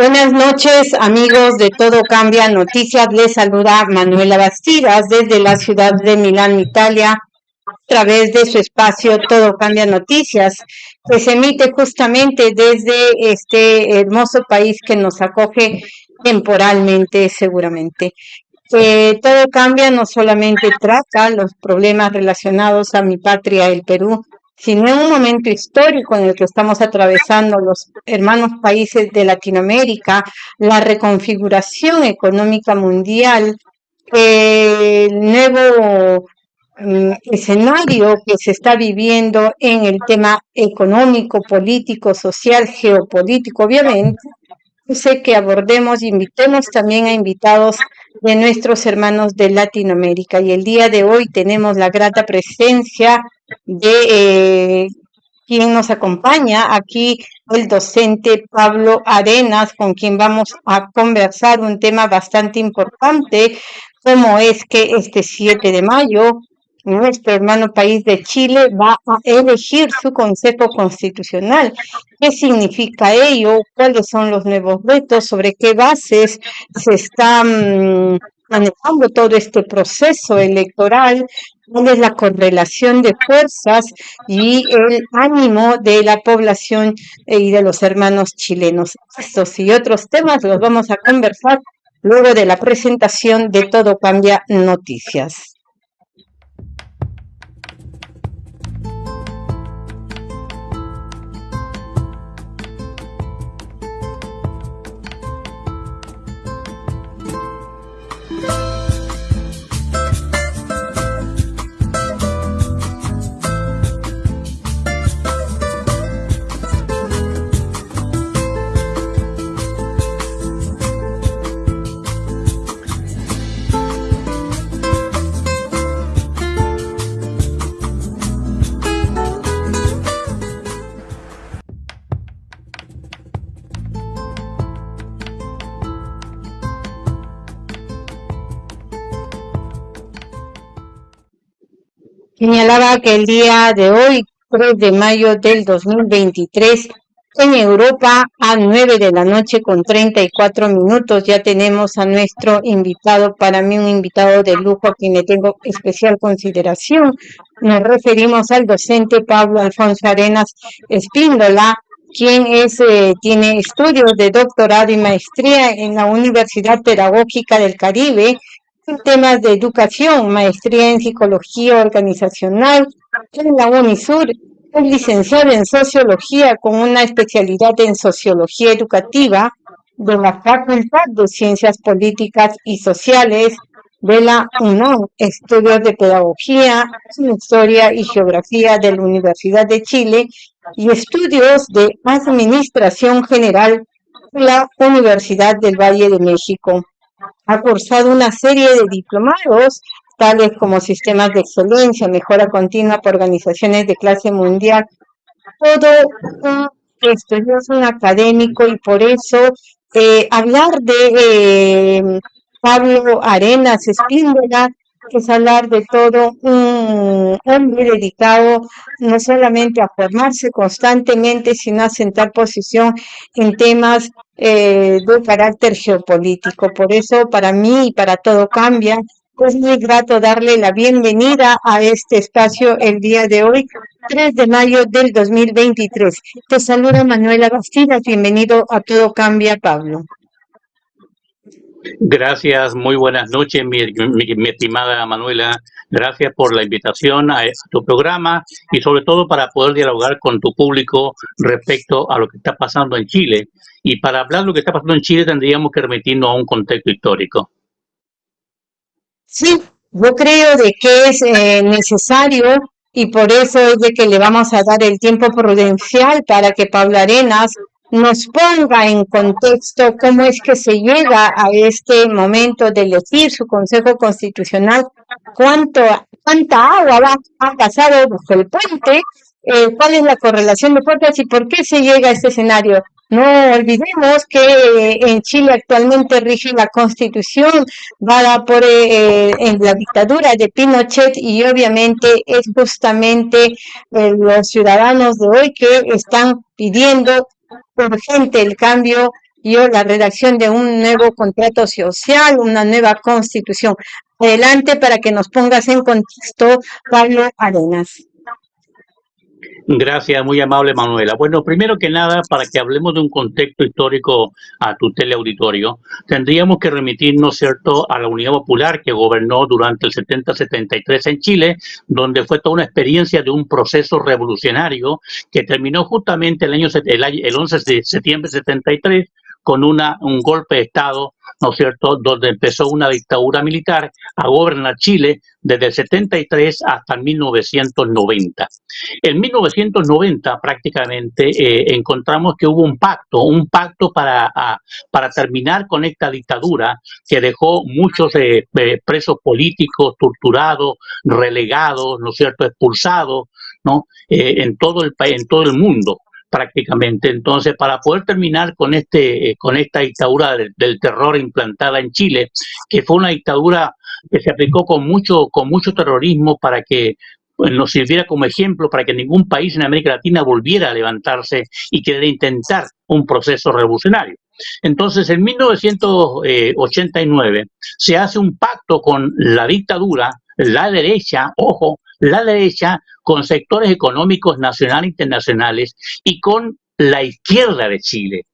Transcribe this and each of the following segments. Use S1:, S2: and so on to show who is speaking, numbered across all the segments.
S1: Buenas noches, amigos de Todo Cambia Noticias. Les saluda Manuela Bastidas desde la ciudad de Milán, Italia, a través de su espacio Todo Cambia Noticias, que se emite justamente desde este hermoso país que nos acoge temporalmente, seguramente. Eh, todo cambia no solamente trata los problemas relacionados a mi patria, el Perú, sino en un momento histórico en el que estamos atravesando los hermanos países de Latinoamérica, la reconfiguración económica mundial, el nuevo mm, escenario que se está viviendo en el tema económico, político, social, geopolítico, obviamente, sé que abordemos, invitemos también a invitados de nuestros hermanos de Latinoamérica. Y el día de hoy tenemos la grata presencia de eh, quien nos acompaña aquí, el docente Pablo Arenas, con quien vamos a conversar un tema bastante importante, como es que este 7 de mayo nuestro hermano país de Chile va a elegir su Consejo Constitucional. ¿Qué significa ello? ¿Cuáles son los nuevos retos? ¿Sobre qué bases se está mm, manejando todo este proceso electoral? ¿Cuál es la correlación de fuerzas y el ánimo de la población eh, y de los hermanos chilenos? Estos y otros temas los vamos a conversar luego de la presentación de Todo Cambia Noticias. Señalaba que el día de hoy, 3 de mayo del 2023, en Europa a 9 de la noche con 34 minutos ya tenemos a nuestro invitado, para mí un invitado de lujo a quien le tengo especial consideración. Nos referimos al docente Pablo Alfonso Arenas Espíndola, quien es, eh, tiene estudios de doctorado y maestría en la Universidad Pedagógica del Caribe temas de educación, maestría en psicología organizacional en la UNISUR. Es licenciado en sociología con una especialidad en sociología educativa de la Facultad de Ciencias Políticas y Sociales de la UNAM, estudios de pedagogía, historia y geografía de la Universidad de Chile y estudios de administración general de la Universidad del Valle de México ha cursado una serie de diplomados, tales como sistemas de excelencia, mejora continua por organizaciones de clase mundial. Todo esto es un académico y por eso eh, hablar de eh, Pablo Arenas Espíndola es hablar de todo un hombre dedicado no solamente a formarse constantemente, sino a sentar posición en temas eh, de carácter geopolítico. Por eso, para mí y para todo cambia, es muy grato darle la bienvenida a este espacio el día de hoy, 3 de mayo del 2023. Te saluda Manuela Bastidas, bienvenido a Todo Cambia, Pablo.
S2: Gracias, muy buenas noches, mi, estimada Manuela. Gracias por la invitación a, tu programa y sobre todo para poder dialogar con tu público respecto a lo que está pasando en Chile. Y para hablar de lo que está pasando en Chile tendríamos que remitirnos a un contexto histórico.
S1: Sí, yo creo de que es eh, necesario y por eso es de que le vamos a dar el tiempo prudencial para que Pablo Arenas nos ponga en contexto cómo es que se llega a este momento de elegir su Consejo Constitucional, cuánto, cuánta agua va, ha pasado bajo el puente, eh, cuál es la correlación de fuerzas y por qué se llega a este escenario. No olvidemos que eh, en Chile actualmente rige la constitución dada por eh, en la dictadura de Pinochet y obviamente es justamente los ciudadanos de hoy que están pidiendo urgente el cambio y la redacción de un nuevo contrato social, una nueva constitución. Adelante para que nos pongas en contexto, Pablo Arenas.
S2: Gracias, muy amable Manuela. Bueno, primero que nada, para que hablemos de un contexto histórico a tu teleauditorio, tendríamos que remitirnos, ¿cierto?, a la Unidad Popular que gobernó durante el 70-73 en Chile, donde fue toda una experiencia de un proceso revolucionario que terminó justamente el año el, 11 de septiembre de 73 con una, un golpe de Estado, ¿no es cierto?, donde empezó una dictadura militar a gobernar Chile desde el 73 hasta 1990. En 1990 prácticamente eh, encontramos que hubo un pacto, un pacto para, para terminar con esta dictadura que dejó muchos eh, eh, presos políticos torturados, relegados, ¿no es cierto?, expulsados, ¿no?, en, todo el, en todo el mundo prácticamente. Entonces, para poder terminar con este, con esta dictadura del, terror implantada en Chile, que fue una dictadura que se aplicó con mucho, con mucho terrorismo para que pues, nos sirviera como ejemplo para que ningún país en América Latina volviera a levantarse y querer intentar un proceso revolucionario. Entonces, en 1989 se hace un pacto con la dictadura, la derecha, ojo, la derecha con sectores económicos nacionales e internacionales y con la izquierda de Chile.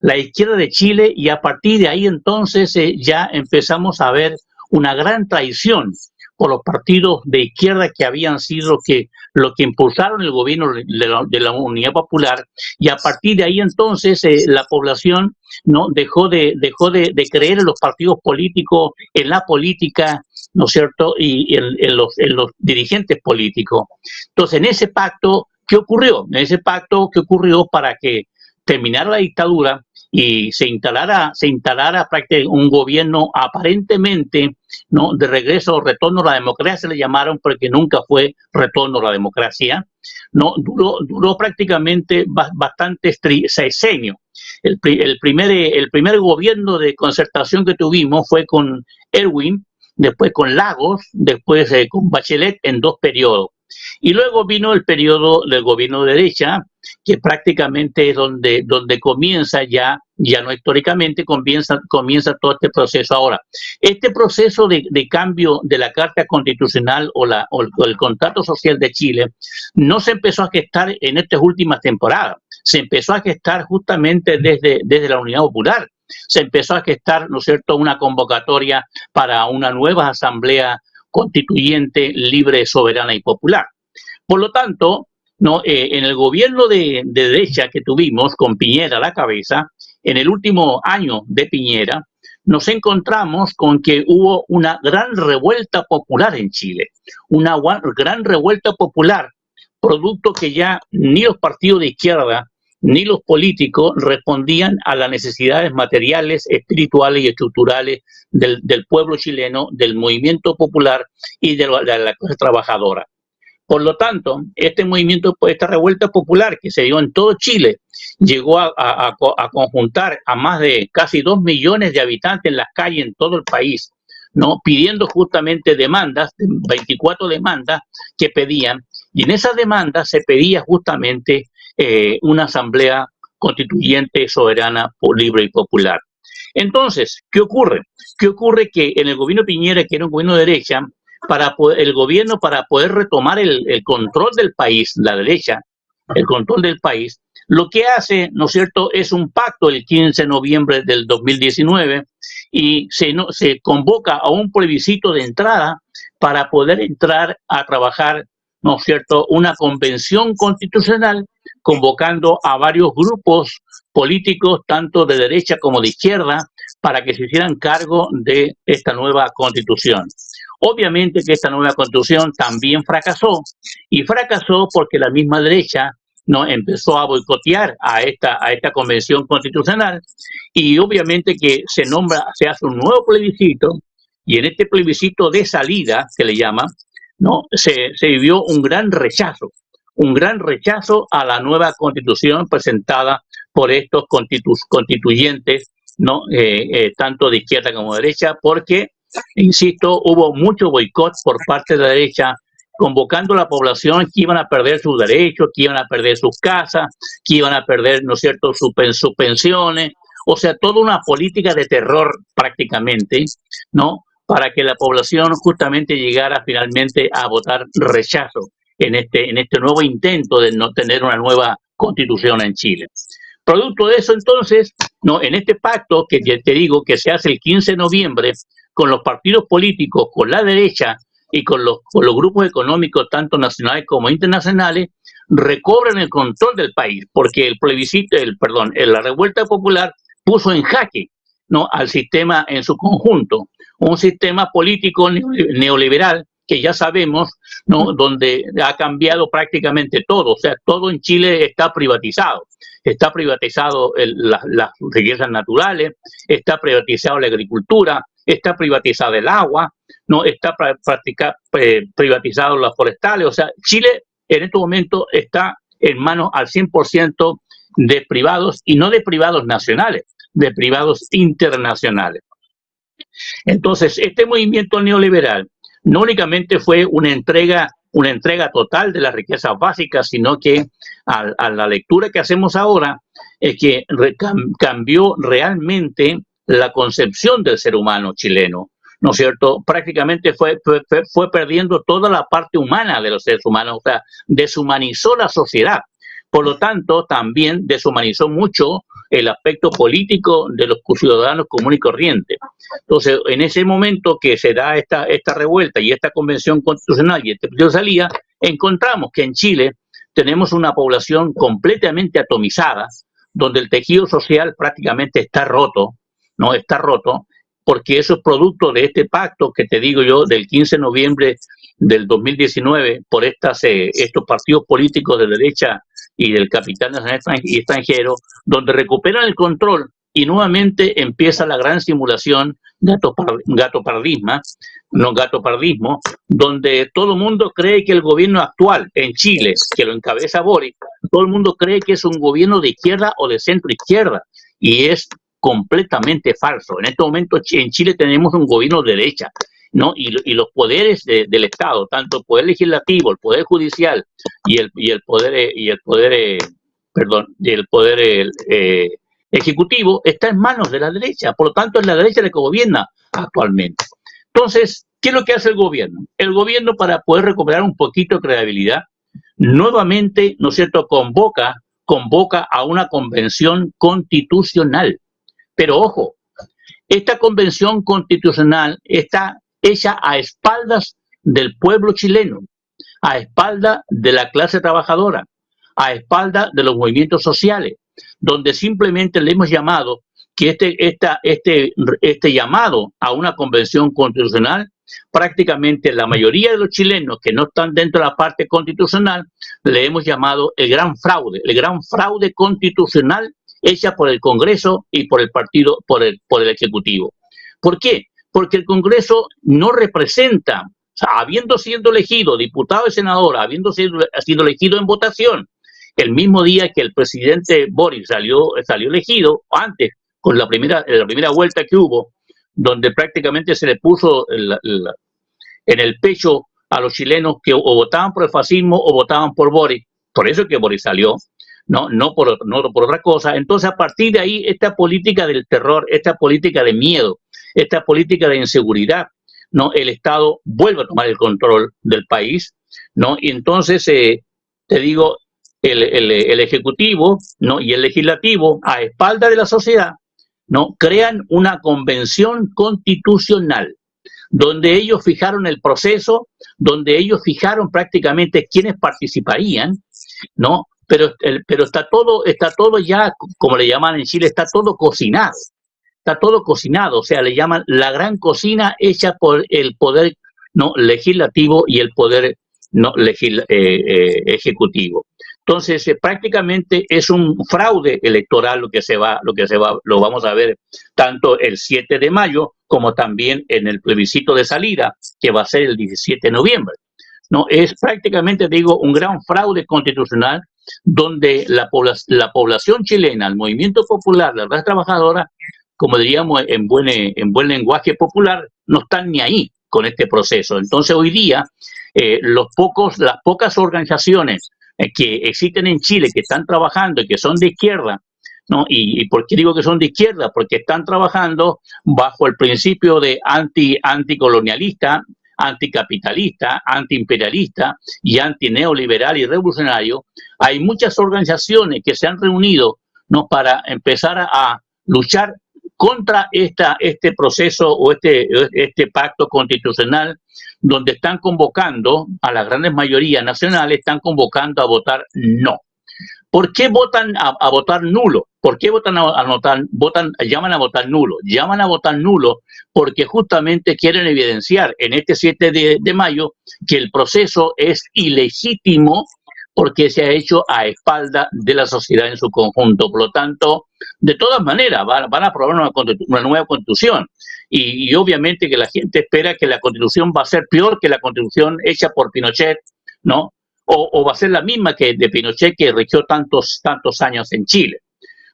S2: La izquierda de Chile y a partir de ahí entonces eh, ya empezamos a ver una gran traición por los partidos de izquierda que habían sido que, lo que impulsaron el gobierno de la, Unidad Popular y a partir de ahí entonces eh, la población no dejó de dejó de, creer en los partidos políticos, en la política, ¿no es cierto? Y en, los, en los dirigentes políticos. Entonces, en ese pacto, ¿qué ocurrió? En ese pacto, ¿qué ocurrió para que terminara la dictadura? y se instalara, se instalara un gobierno aparentemente ¿no? de regreso o retorno a la democracia, le llamaron porque nunca fue retorno a la democracia, no duró, duró prácticamente bastante sexenio. El, el, primer, el primer gobierno de concertación que tuvimos fue con Erwin, después con Lagos, después eh, con Bachelet en dos periodos. Y luego vino el periodo del gobierno de derecha, que prácticamente es donde, donde comienza ya, ya no históricamente, comienza, comienza todo este proceso ahora. Este proceso de, cambio de la Carta Constitucional o, la, o el, contrato social de Chile no se empezó a gestar en estas últimas temporadas, se empezó a gestar justamente desde, desde la Unidad Popular, se empezó a gestar, ¿no es cierto?, una convocatoria para una nueva asamblea constituyente, libre, soberana y popular. Por lo tanto, no, eh, en el gobierno de, derecha que tuvimos con Piñera a la cabeza, en el último año de Piñera, nos encontramos con que hubo una gran revuelta popular en Chile, una gran revuelta popular, producto que ya ni los partidos de izquierda ni los políticos respondían a las necesidades materiales, espirituales y estructurales del, pueblo chileno, del movimiento popular y de la clase trabajadora. Por lo tanto, este movimiento, esta revuelta popular que se dio en todo Chile, llegó a, conjuntar a más de casi dos millones de habitantes en las calles en todo el país, ¿no? pidiendo justamente demandas, 24 demandas que pedían, y en esas demandas se pedía justamente eh, una asamblea constituyente, soberana, libre y popular. Entonces, ¿qué ocurre? ¿Qué ocurre que en el gobierno Piñera, que era un gobierno de derecha, para el gobierno para poder retomar el, control del país, la derecha, el control del país, lo que hace, ¿no es cierto?, es un pacto el 15 de noviembre del 2019 y se, no, se convoca a un plebiscito de entrada para poder entrar a trabajar, ¿no es cierto?, una convención constitucional convocando a varios grupos políticos, tanto de derecha como de izquierda, para que se hicieran cargo de esta nueva constitución. Obviamente que esta nueva constitución también fracasó y fracasó porque la misma derecha no empezó a boicotear a esta a esta convención constitucional y obviamente que se nombra se hace un nuevo plebiscito y en este plebiscito de salida que le llama no se, vivió un gran rechazo un gran rechazo a la nueva constitución presentada por estos constituyentes no eh, eh, tanto de izquierda como de derecha porque Insisto, hubo mucho boicot por parte de la derecha, convocando a la población que iban a perder sus derechos, que iban a perder sus casas, que iban a perder, ¿no es cierto?, sus, pensiones. o sea, toda una política de terror prácticamente, ¿no? Para que la población justamente llegara finalmente a votar rechazo en este, en este nuevo intento de no tener una nueva constitución en Chile. Producto de eso, entonces, no, en este pacto que te digo que se hace el 15 de noviembre con los partidos políticos, con la derecha y con los, con los grupos económicos, tanto nacionales como internacionales, recobran el control del país, porque el plebiscito, el perdón, la revuelta popular puso en jaque ¿no? al sistema en su conjunto, un sistema político neoliberal que ya sabemos, ¿no? donde ha cambiado prácticamente todo, o sea, todo en Chile está privatizado. Está privatizado las riquezas naturales, está privatizado la agricultura, está privatizado el agua, no está eh, privatizado las forestales, o sea, Chile en este momento está en manos al 100% de privados y no de privados nacionales, de privados internacionales. Entonces, este movimiento neoliberal no únicamente fue una entrega, una entrega total de las riquezas básicas, sino que a, la lectura que hacemos ahora es que cambió realmente la concepción del ser humano chileno. ¿no es cierto? Prácticamente fue, fue, fue, perdiendo toda la parte humana de los seres humanos, o sea, deshumanizó la sociedad. Por lo tanto, también deshumanizó mucho el aspecto político de los ciudadanos comunes y corrientes. Entonces, en ese momento que se da esta, esta revuelta y esta convención constitucional y este de salida, encontramos que en Chile tenemos una población completamente atomizada, donde el tejido social prácticamente está roto, no está roto, porque eso es producto de este pacto que te digo yo del 15 de noviembre del 2019 por estas, eh, estos partidos políticos de derecha y del capital extranjero, donde recuperan el control y nuevamente empieza la gran simulación gato, gato pardisma, no gato pardismo, donde todo el mundo cree que el gobierno actual en Chile, que lo encabeza Boris, todo el mundo cree que es un gobierno de izquierda o de centro izquierda, y es completamente falso. En este momento en Chile tenemos un gobierno de derecha, ¿no? Y, los poderes del Estado, tanto el poder legislativo, el poder judicial y el, y el poder, y el poder, eh, perdón, y el poder eh, ejecutivo, está en manos de la derecha. Por lo tanto, es la derecha la que gobierna actualmente. Entonces, ¿qué es lo que hace el gobierno? El gobierno, para poder recuperar un poquito de credibilidad, nuevamente, ¿no es cierto?, convoca, convoca a una convención constitucional. Pero ojo, esta convención constitucional está hecha a espaldas del pueblo chileno, a espaldas de la clase trabajadora, a espaldas de los movimientos sociales, donde simplemente le hemos llamado que este, esta, este, este llamado a una convención constitucional, prácticamente la mayoría de los chilenos que no están dentro de la parte constitucional, le hemos llamado el gran fraude, el gran fraude constitucional hecha por el Congreso y por el partido, por el, por el Ejecutivo. ¿Por qué? Porque el Congreso no representa, habiendo sido elegido diputado y senador, habiendo sido, elegido en votación, el mismo día que el presidente Boris salió, salió elegido, antes, con la primera, la primera vuelta que hubo, donde prácticamente se le puso en el pecho a los chilenos que o votaban por el fascismo o votaban por Boris. Por eso es que Boris salió, no, no, por, no por otra cosa. Entonces, a partir de ahí, esta política del terror, esta política de miedo, esta política de inseguridad, ¿no? El Estado vuelve a tomar el control del país, ¿no? Y entonces, eh, te digo, el, el, Ejecutivo, ¿no? Y el Legislativo, a espalda de la sociedad, ¿no? Crean una convención constitucional, donde ellos fijaron el proceso, donde ellos fijaron prácticamente quiénes participarían, ¿no? Pero, pero está todo, está todo ya, como le llaman en Chile, está todo cocinado está todo cocinado, o sea, le llaman la gran cocina hecha por el poder no legislativo y el poder no legil, eh, eh, ejecutivo. Entonces, eh, prácticamente es un fraude electoral lo que se va, lo que se va, lo vamos a ver tanto el 7 de mayo como también en el plebiscito de salida, que va a ser el 17 de noviembre. No, es prácticamente, digo, un gran fraude constitucional donde la, la población chilena, el movimiento popular, la clase trabajadora, como diríamos en buen, en buen lenguaje popular, no están ni ahí con este proceso. Entonces hoy día eh, los pocos, las pocas organizaciones eh, que existen en Chile, que están trabajando y que son de izquierda, ¿no? Y, por qué digo que son de izquierda? Porque están trabajando bajo el principio de anti, anticolonialista, anticapitalista, antiimperialista y antineoliberal y revolucionario. Hay muchas organizaciones que se han reunido ¿no? para empezar a, luchar contra esta, este proceso o este, este pacto constitucional donde están convocando a las grandes mayorías nacionales, están convocando a votar no. ¿Por qué votan a, votar nulo? ¿Por qué votan a, votar, votan, llaman a votar nulo? Llaman a votar nulo porque justamente quieren evidenciar en este 7 de, de mayo que el proceso es ilegítimo porque se ha hecho a espalda de la sociedad en su conjunto. Por lo tanto, de todas maneras, van, a aprobar una, nueva constitución. Y, obviamente que la gente espera que la constitución va a ser peor que la constitución hecha por Pinochet, ¿no? O, va a ser la misma que de Pinochet que regió tantos, tantos años en Chile.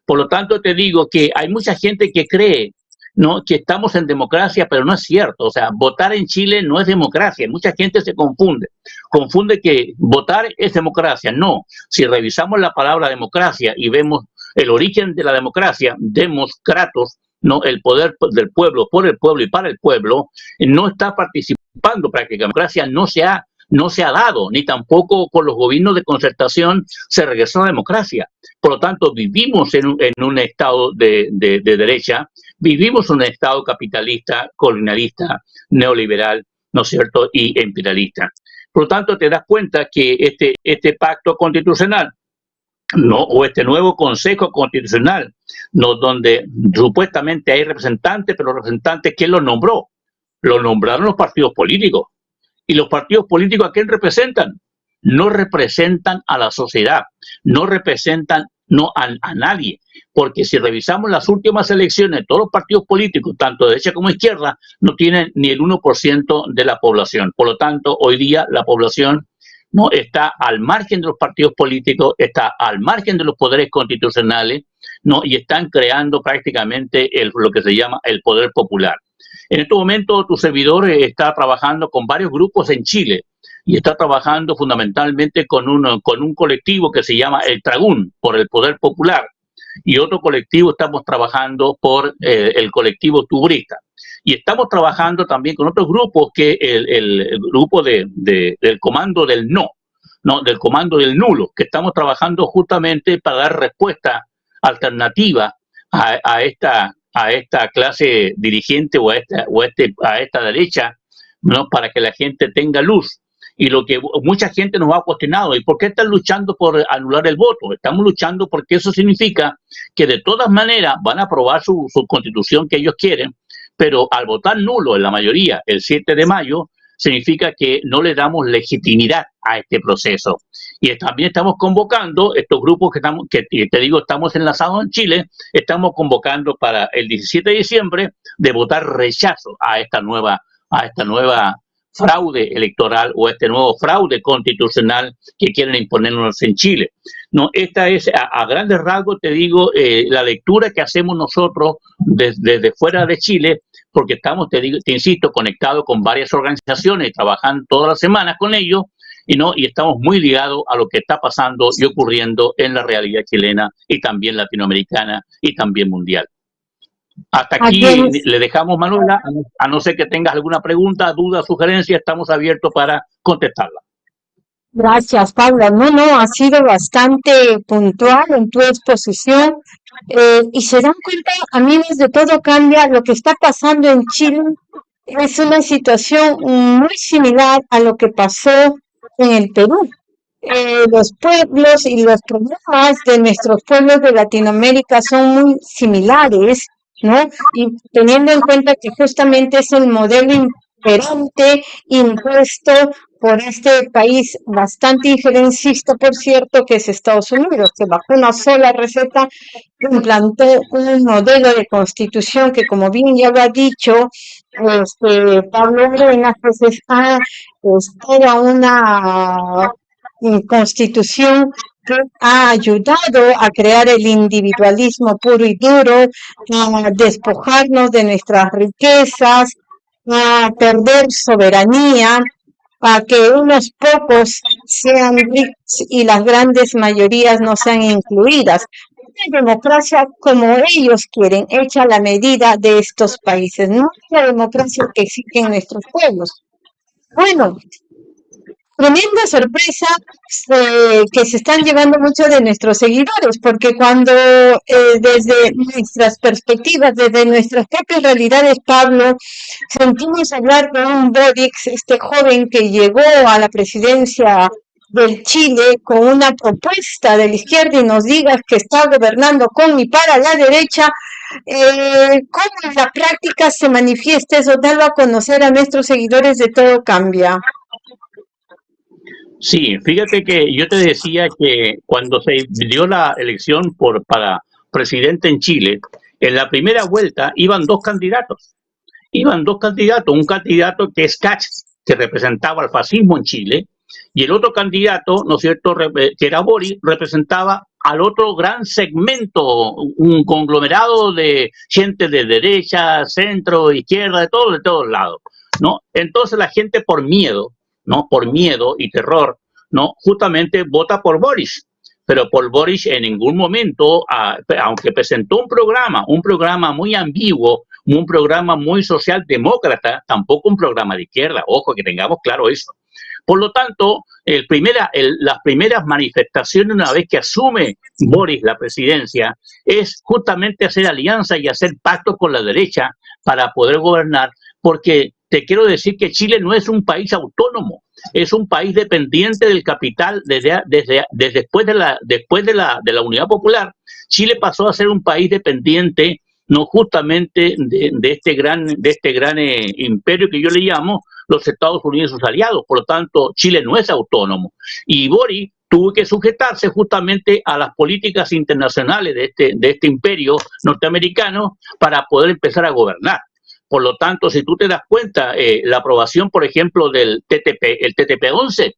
S2: Por lo tanto, te digo que hay mucha gente que cree ¿no? que estamos en democracia, pero no es cierto. O sea, votar en Chile no es democracia. Mucha gente se confunde. Confunde que votar es democracia. No. Si revisamos la palabra democracia y vemos el origen de la democracia, democratos, ¿no? el poder del pueblo, por el pueblo y para el pueblo, no está participando prácticamente. Democracia no se ha no se ha dado, ni tampoco con los gobiernos de concertación se regresó a la democracia. Por lo tanto, vivimos en un, estado de, derecha, vivimos un estado capitalista, colonialista, neoliberal, ¿no es cierto?, y imperialista. Por lo tanto, te das cuenta que este, este pacto constitucional no, o este nuevo Consejo Constitucional, no, donde supuestamente hay representantes, pero representantes, ¿quién los nombró? Lo nombraron los partidos políticos. ¿Y los partidos políticos a quién representan? No representan a la sociedad, no representan no a, nadie, porque si revisamos las últimas elecciones, todos los partidos políticos, tanto de derecha como izquierda, no tienen ni el 1% de la población. Por lo tanto, hoy día la población no está al margen de los partidos políticos, está al margen de los poderes constitucionales, no y están creando prácticamente lo que se llama el poder popular. En este momento tu servidor eh, está trabajando con varios grupos en Chile y está trabajando fundamentalmente con un, con un colectivo que se llama El Tragún, por el Poder Popular, y otro colectivo estamos trabajando por eh, el colectivo Tubrista. Y estamos trabajando también con otros grupos que el, el, grupo de, del comando del no, no, del comando del nulo, que estamos trabajando justamente para dar respuesta alternativa a, a esta a esta clase dirigente o a esta, o a este, a esta derecha, ¿no? para que la gente tenga luz. Y lo que mucha gente nos ha cuestionado, ¿y por qué están luchando por anular el voto? Estamos luchando porque eso significa que de todas maneras van a aprobar su, su constitución que ellos quieren, pero al votar nulo en la mayoría el 7 de mayo, significa que no le damos legitimidad a este proceso. Y también estamos convocando estos grupos que estamos, que te digo, estamos enlazados en Chile, estamos convocando para el 17 de diciembre de votar rechazo a esta nueva, a esta nueva fraude electoral o este nuevo fraude constitucional que quieren imponernos en Chile. No, esta es a, grandes rasgos, te digo, eh, la lectura que hacemos nosotros desde fuera de Chile porque estamos, te, digo, te insisto, conectados con varias organizaciones, trabajando todas las semanas con ellos, y no y estamos muy ligados a lo que está pasando y ocurriendo en la realidad chilena y también latinoamericana y también mundial. Hasta aquí le dejamos, Manuela, a no ser que tengas alguna pregunta, duda, sugerencia, estamos abiertos para contestarla.
S1: Gracias, Pablo. No, no, ha sido bastante puntual en tu exposición eh, y se dan cuenta, amigos, de todo cambia. Lo que está pasando en Chile es una situación muy similar a lo que pasó en el Perú. Eh, los pueblos y los problemas de nuestros pueblos de Latinoamérica son muy similares, ¿no? Y teniendo en cuenta que justamente es el modelo imperante impuesto por este país bastante injerencista, por cierto, que es Estados Unidos, que bajo una sola receta implantó un modelo de constitución que, como bien ya lo ha dicho este, Pablo Arenas, pues es, toda una constitución que ha ayudado a crear el individualismo puro y duro, a despojarnos de nuestras riquezas, a perder soberanía, a que unos pocos sean ricos y las grandes mayorías no sean incluidas. una democracia como ellos quieren, hecha la medida de estos países, no la democracia que exigen nuestros pueblos. Bueno, tremenda sorpresa eh, que se están llevando muchos de nuestros seguidores, porque cuando eh, desde nuestras perspectivas, desde nuestras propias realidades, Pablo, sentimos hablar de un Borix, este joven que llegó a la presidencia del Chile con una propuesta de la izquierda y nos digas que está gobernando con y para la derecha, eh, ¿cómo en la práctica se manifiesta eso? Dalo a conocer a nuestros seguidores de Todo Cambia.
S2: Sí, fíjate que yo te decía que cuando se dio la elección por, para presidente en Chile, en la primera vuelta iban dos candidatos. Iban dos candidatos, un candidato que es Katz, que representaba al fascismo en Chile, y el otro candidato, ¿no es cierto?, eh, que era Boris, representaba al otro gran segmento, un conglomerado de gente de derecha, centro, izquierda, de todos, de todos lados, ¿no? Entonces la gente por miedo, ¿no? Por miedo y terror, ¿no? Justamente vota por Boris. Pero por Boris en ningún momento, aunque presentó un programa, un programa muy ambiguo, un programa muy socialdemócrata, tampoco un programa de izquierda. Ojo, que tengamos claro eso. Por lo tanto, el primera, las primeras manifestaciones una vez que asume Boris la presidencia es justamente hacer alianza y hacer pacto con la derecha para poder gobernar, porque te quiero decir que Chile no es un país autónomo, es un país dependiente del capital desde, desde, después, de la, después de, la, de la unidad popular. Chile pasó a ser un país dependiente no justamente de, este gran, de este gran eh, imperio que yo le llamo los Estados Unidos y sus aliados. Por lo tanto, Chile no es autónomo. Y Boris tuvo que sujetarse justamente a las políticas internacionales de este, de este imperio norteamericano para poder empezar a gobernar. Por lo tanto, si tú te das cuenta, eh, la aprobación, por ejemplo, del TTP, el TTP-11,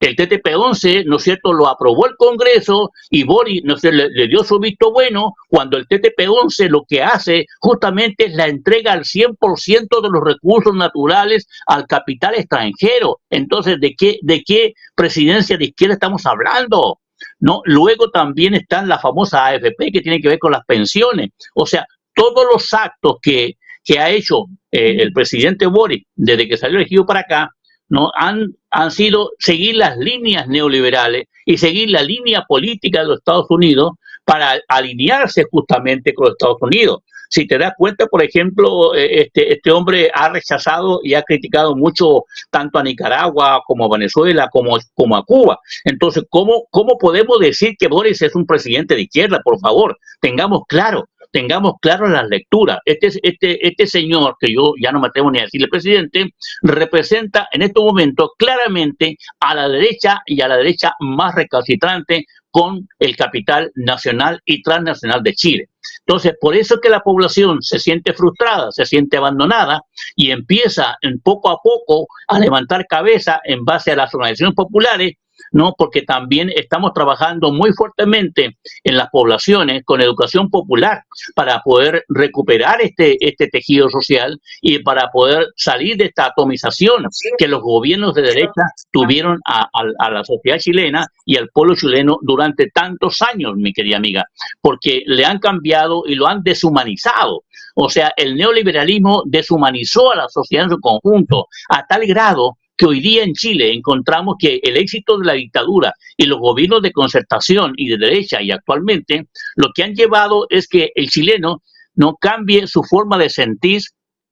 S2: el TTP-11, ¿no es cierto?, lo aprobó el Congreso y Boris ¿no le, dio su visto bueno cuando el TTP-11 lo que hace justamente es la entrega al 100% de los recursos naturales al capital extranjero. Entonces, ¿de qué, de qué presidencia de izquierda estamos hablando? ¿No? Luego también está la famosa AFP que tiene que ver con las pensiones. O sea, todos los actos que, que ha hecho eh, el presidente Boris desde que salió elegido para acá, ¿no? han, han sido seguir las líneas neoliberales y seguir la línea política de los Estados Unidos para alinearse justamente con los Estados Unidos. Si te das cuenta, por ejemplo, eh, este, este hombre ha rechazado y ha criticado mucho tanto a Nicaragua como a Venezuela como, como a Cuba. Entonces, ¿cómo, ¿cómo podemos decir que Boris es un presidente de izquierda? Por favor, tengamos claro tengamos claro las lecturas. Este, este, este señor, que yo ya no me atrevo ni a decirle presidente, representa en estos momentos claramente a la derecha y a la derecha más recalcitrante con el capital nacional y transnacional de Chile. Entonces, por eso es que la población se siente frustrada, se siente abandonada y empieza en poco a poco a levantar cabeza en base a las organizaciones populares ¿no? Porque también estamos trabajando muy fuertemente en las poblaciones con educación popular para poder recuperar este, este tejido social y para poder salir de esta atomización que los gobiernos de derecha tuvieron a, la sociedad chilena y al pueblo chileno durante tantos años, mi querida amiga, porque le han cambiado y lo han deshumanizado. O sea, el neoliberalismo deshumanizó a la sociedad en su conjunto a tal grado que hoy día en Chile encontramos que el éxito de la dictadura y los gobiernos de concertación y de derecha y actualmente lo que han llevado es que el chileno no cambie su forma de sentir,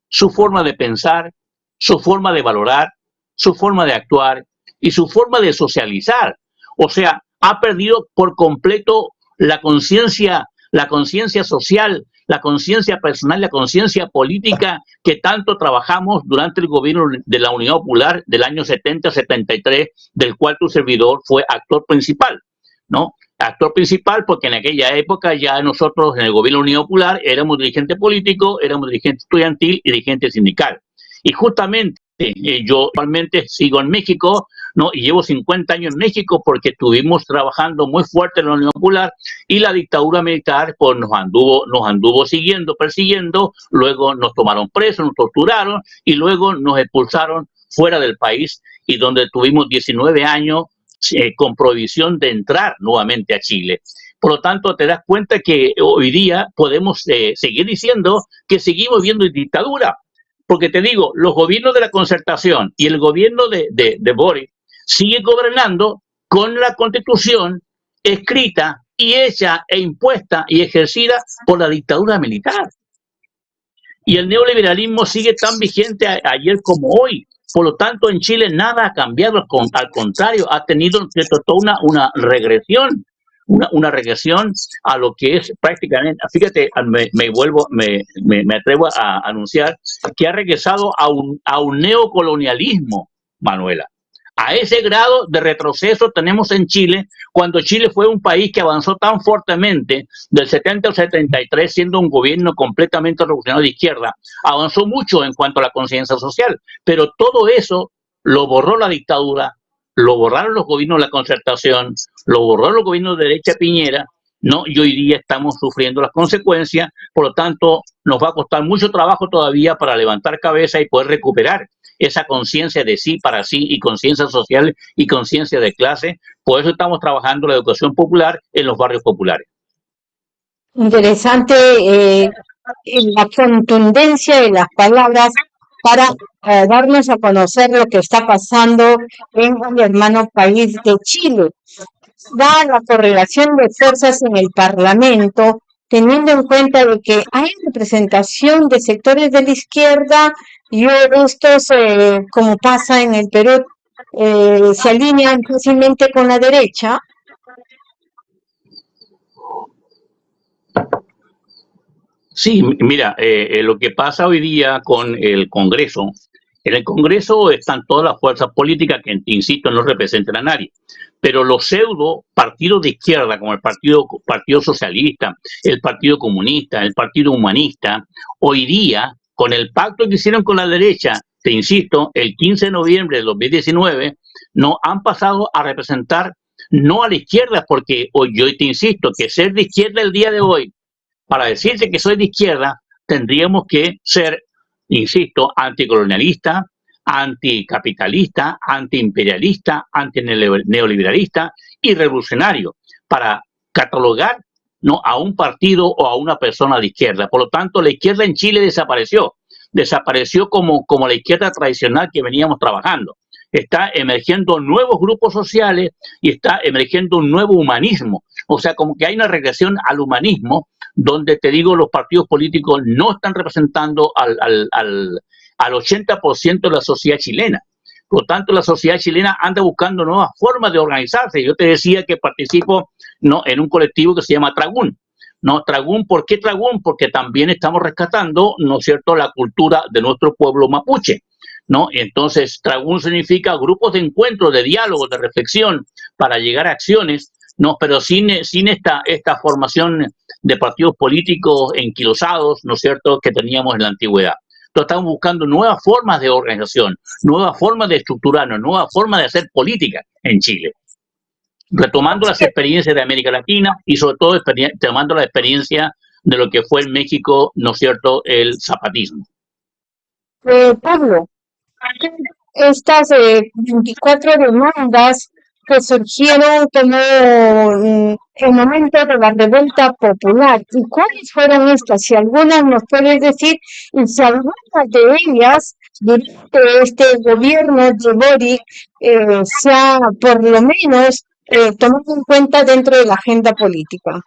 S2: su forma de pensar, su forma de valorar, su forma de actuar y su forma de socializar. O sea, ha perdido por completo la conciencia, la conciencia social, la conciencia personal, la conciencia política que tanto trabajamos durante el gobierno de la Unidad Popular del año 70-73, del cual tu servidor fue actor principal, ¿no? Actor principal porque en aquella época ya nosotros en el gobierno de la Unidad Popular éramos dirigente político, éramos dirigente estudiantil y dirigente sindical. Y justamente eh, yo actualmente sigo en México, ¿no? Y llevo 50 años en México porque estuvimos trabajando muy fuerte en la Unión Popular y la dictadura militar pues nos anduvo, nos anduvo siguiendo, persiguiendo, luego nos tomaron presos, nos torturaron y luego nos expulsaron fuera del país y donde tuvimos 19 años eh, con prohibición de entrar nuevamente a Chile. Por lo tanto, te das cuenta que hoy día podemos eh, seguir diciendo que seguimos viendo dictadura. Porque te digo, los gobiernos de la concertación y el gobierno de, de, de Boris siguen gobernando con la constitución escrita y hecha e impuesta y ejercida por la dictadura militar. Y el neoliberalismo sigue tan vigente ayer como hoy. Por lo tanto, en Chile nada ha cambiado, al contrario, ha tenido toda una, una regresión, una, una, regresión a lo que es prácticamente, fíjate, me, me vuelvo, me, me, me, atrevo a anunciar que ha regresado a un, a un neocolonialismo, Manuela. A ese grado de retroceso tenemos en Chile, cuando Chile fue un país que avanzó tan fuertemente del 70 al 73, siendo un gobierno completamente revolucionario de izquierda, avanzó mucho en cuanto a la conciencia social, pero todo eso lo borró la dictadura, lo borraron los gobiernos de la concertación, lo borró los gobiernos de derecha Piñera, ¿no? Y hoy día estamos sufriendo las consecuencias, por lo tanto, nos va a costar mucho trabajo todavía para levantar cabeza y poder recuperar esa conciencia de sí para sí y conciencia social y conciencia de clase. Por eso estamos trabajando la educación popular en los barrios populares.
S1: Interesante eh, la contundencia de las palabras para eh, darnos a conocer lo que está pasando en el hermano país de Chile. Da la correlación de fuerzas en el Parlamento, teniendo en cuenta de que hay representación de sectores de la izquierda y estos, eh, como pasa en el Perú, eh, se alinean fácilmente con la derecha.
S2: Sí, mira, eh, lo que pasa hoy día con el Congreso, en el Congreso están todas las fuerzas políticas que, insisto, no representan a nadie. Pero los pseudo partidos de izquierda, como el Partido, partido Socialista, el Partido Comunista, el Partido Humanista, hoy día, con el pacto que hicieron con la derecha, te insisto, el 15 de noviembre de 2019, no han pasado a representar no a la izquierda, porque hoy yo te insisto que ser de izquierda el día de hoy, para decirte que soy de izquierda, tendríamos que ser, insisto, anticolonialista, anticapitalista, antiimperialista, antineoliberalista y revolucionario para catalogar ¿no? a un partido o a una persona de izquierda. Por lo tanto, la izquierda en Chile desapareció. Desapareció como, como la izquierda tradicional que veníamos trabajando. Está emergiendo nuevos grupos sociales y está emergiendo un nuevo humanismo. O sea, como que hay una regresión al humanismo donde, te digo, los partidos políticos no están representando al, al al 80% de la sociedad chilena. Por lo tanto, la sociedad chilena anda buscando nuevas formas de organizarse. Yo te decía que participo ¿no? en un colectivo que se llama Tragún. ¿no? Tragún, ¿por qué Tragún? Porque también estamos rescatando, ¿no es cierto?, la cultura de nuestro pueblo mapuche. ¿No? Entonces, Tragún significa grupos de encuentro, de diálogo, de reflexión, para llegar a acciones, ¿no? Pero sin, sin esta, esta formación de partidos políticos enquilosados, ¿no es cierto?, que teníamos en la antigüedad estamos buscando nuevas formas de organización, nuevas formas de estructurarnos, nuevas formas de hacer política en Chile. Retomando las experiencias de América Latina y sobre todo tomando la experiencia de lo que fue en México, ¿no es cierto?, el zapatismo.
S1: Eh, Pablo, estas eh, 24 demandas que surgieron como en el momento de la revuelta popular. ¿Y cuáles fueron estas? Si algunas nos puedes decir, y si algunas de ellas durante este gobierno de Boric eh, se ha por lo menos eh, tomado en cuenta dentro de la agenda política.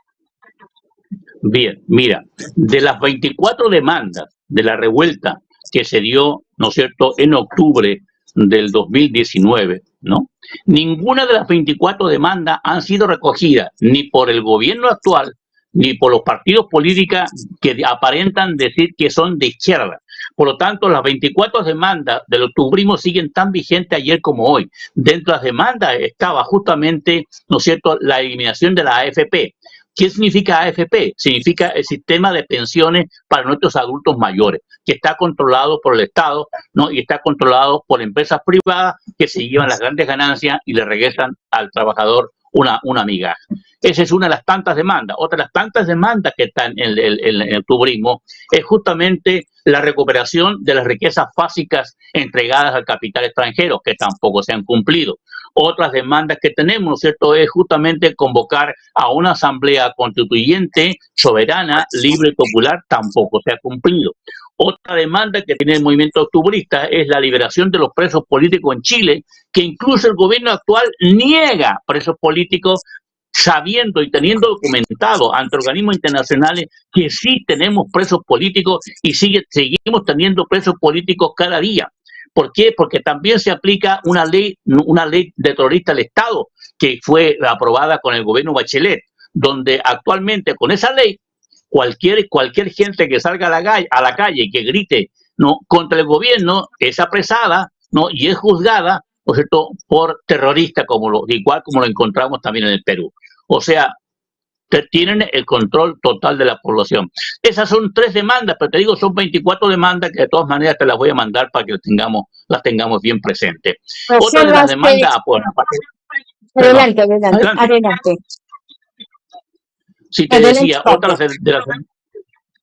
S2: Bien, mira, de las 24 demandas de la revuelta que se dio, ¿no es cierto?, en octubre del 2019, ¿no? Ninguna de las 24 demandas han sido recogidas ni por el gobierno actual ni por los partidos políticos que aparentan decir que son de izquierda. Por lo tanto, las 24 demandas del octubrismo siguen tan vigentes ayer como hoy. Dentro de las demandas estaba justamente, ¿no es cierto?, la eliminación de la AFP. ¿Qué significa AFP? Significa el sistema de pensiones para nuestros adultos mayores, que está controlado por el Estado ¿no? y está controlado por empresas privadas que se llevan las grandes ganancias y le regresan al trabajador una, una migaja. Esa es una de las tantas demandas. Otra de las tantas demandas que están en el, en el turismo es justamente la recuperación de las riquezas básicas entregadas al capital extranjero, que tampoco se han cumplido. Otras demandas que tenemos, ¿no es cierto?, es justamente convocar a una asamblea constituyente, soberana, libre y popular, tampoco se ha cumplido. Otra demanda que tiene el movimiento octubrista es la liberación de los presos políticos en Chile, que incluso el gobierno actual niega presos políticos sabiendo y teniendo documentado ante organismos internacionales que sí tenemos presos políticos y sigue, seguimos teniendo presos políticos cada día. ¿Por qué? Porque también se aplica una ley, una ley de terrorista al Estado que fue aprobada con el gobierno Bachelet, donde actualmente con esa ley cualquier, cualquier gente que salga a la, calle, a la calle que grite ¿no? contra el gobierno es apresada ¿no? y es juzgada cierto? por terrorista, como lo, igual como lo encontramos también en el Perú. O sea, tienen el control total de la población. Esas son tres demandas, pero te digo, son 24 demandas que de todas maneras te las voy a mandar para que las tengamos, las tengamos bien presentes. Otra de las demandas...
S1: adelante, adelante, adelante.
S2: Si te decía, otra de, las...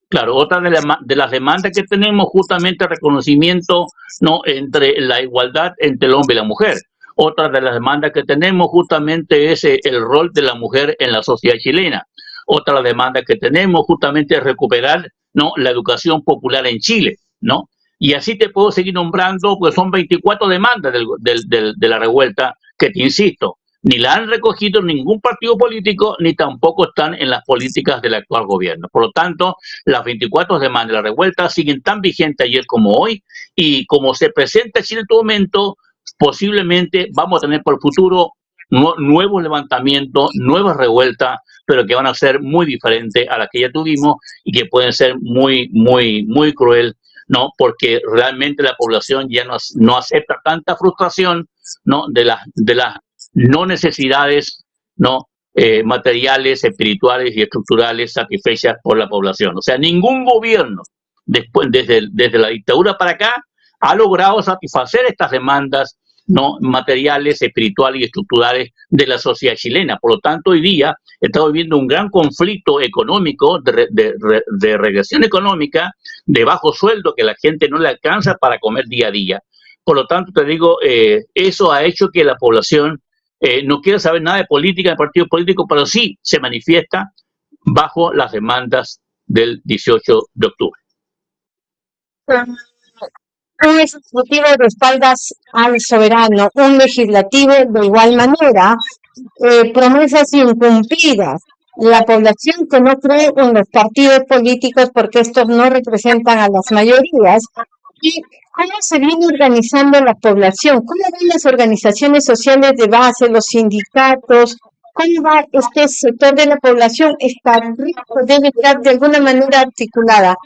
S2: Claro, otra de, de, las demandas que tenemos justamente reconocimiento no entre la igualdad entre el hombre y la mujer. Otra de las demandas que tenemos justamente es eh, el rol de la mujer en la sociedad chilena. Otra demanda que tenemos justamente es recuperar ¿no? la educación popular en Chile, ¿no? Y así te puedo seguir nombrando, pues son 24 demandas de la revuelta que te insisto, ni la han recogido ningún partido político, ni tampoco están en las políticas del actual gobierno. Por lo tanto, las 24 demandas de la revuelta siguen tan vigentes ayer como hoy, y como se presenta Chile en este momento, posiblemente vamos a tener por el futuro nuevos levantamientos, nuevas revueltas, pero que van a ser muy diferentes a las que ya tuvimos y que pueden ser muy, muy, muy cruel, ¿no? Porque realmente la población ya no, no acepta tanta frustración, ¿no? De las, de las no necesidades, ¿no? Eh, materiales, espirituales y estructurales satisfechas por la población. O sea, ningún gobierno, después, desde, desde la dictadura para acá, ha logrado satisfacer estas demandas no materiales, espirituales y estructurales de la sociedad chilena. Por lo tanto, hoy día estamos viviendo un gran conflicto económico, de, regresión económica, de bajo sueldo, que la gente no le alcanza para comer día a día. Por lo tanto, te digo, eh, eso ha hecho que la población eh, no quiera saber nada de política, de partidos políticos, pero sí se manifiesta bajo las demandas del 18 de octubre
S1: un ejecutivo de espaldas al soberano, un legislativo de igual manera, eh, promesas incumplidas. La población que no cree en los partidos políticos porque estos no representan a las mayorías. ¿Y cómo se viene organizando la población? ¿Cómo ven las organizaciones sociales de base, los sindicatos? ¿Cómo va este sector de la población? ¿Está rico? ¿Debe estar de alguna manera articulada?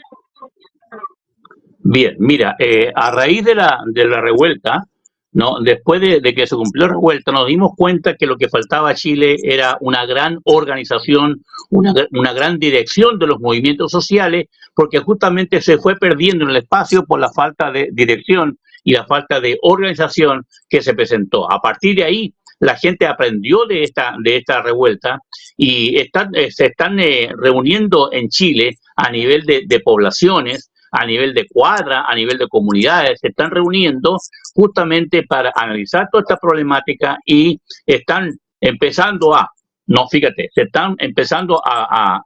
S2: Bien, mira, eh, a raíz de la, de la revuelta, ¿no? después de, que se cumplió la revuelta, nos dimos cuenta que lo que faltaba a Chile era una gran organización, una, una gran dirección de los movimientos sociales, porque justamente se fue perdiendo en el espacio por la falta de dirección y la falta de organización que se presentó. A partir de ahí, la gente aprendió de esta, de esta revuelta y están, eh, se están eh, reuniendo en Chile a nivel de, de poblaciones a nivel de cuadra, a nivel de comunidades, se están reuniendo justamente para analizar toda esta problemática y están empezando a, no, fíjate, se están empezando a,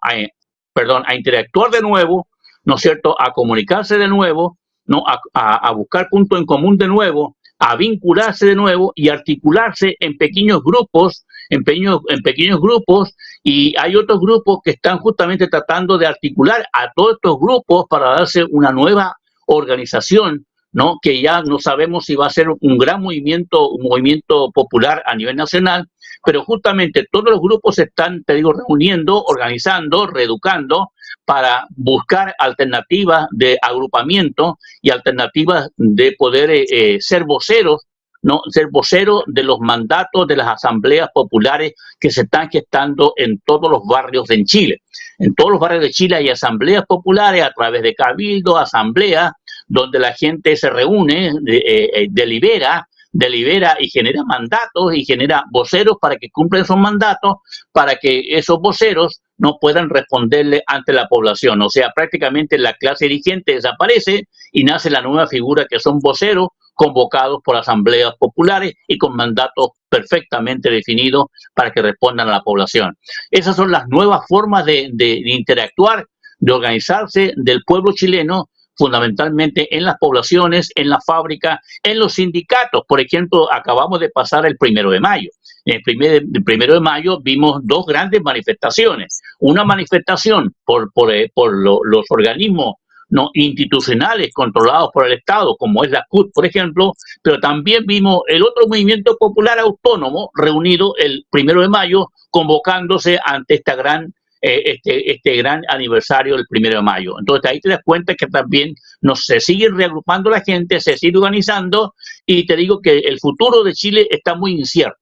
S2: perdón, a interactuar de nuevo, ¿no es cierto?, a comunicarse de nuevo, ¿no? A, a, buscar puntos en común de nuevo, a vincularse de nuevo y articularse en pequeños grupos, en en pequeños grupos, y hay otros grupos que están justamente tratando de articular a todos estos grupos para darse una nueva organización, ¿no? Que ya no sabemos si va a ser un gran movimiento, un movimiento popular a nivel nacional, pero justamente todos los grupos se están, te digo, reuniendo, organizando, reeducando para buscar alternativas de agrupamiento y alternativas de poder eh, eh, ser voceros, ¿no? ser voceros de los mandatos de las asambleas populares que se están gestando en todos los barrios en Chile. En todos los barrios de Chile hay asambleas populares a través de cabildo, asambleas, donde la gente se reúne, eh, delibera, delibera y genera mandatos y genera voceros para que cumplan esos mandatos, para que esos voceros no puedan responderle ante la población. O sea, prácticamente la clase dirigente desaparece y nace la nueva figura que son voceros convocados por asambleas populares y con mandatos perfectamente definidos para que respondan a la población. Esas son las nuevas formas de, interactuar, de organizarse del pueblo chileno fundamentalmente en las poblaciones, en la fábrica, en los sindicatos. Por ejemplo, acabamos de pasar el primero de mayo. El, primer, primero de mayo vimos dos grandes manifestaciones. Una manifestación por, por, eh, los organismos no institucionales controlados por el Estado, como es la CUT, por ejemplo, pero también vimos el otro movimiento popular autónomo reunido el primero de mayo, convocándose ante esta gran eh, este, este gran aniversario del primero de mayo. Entonces ahí te das cuenta que también nos se sigue reagrupando la gente, se sigue organizando y te digo que el futuro de Chile está muy incierto.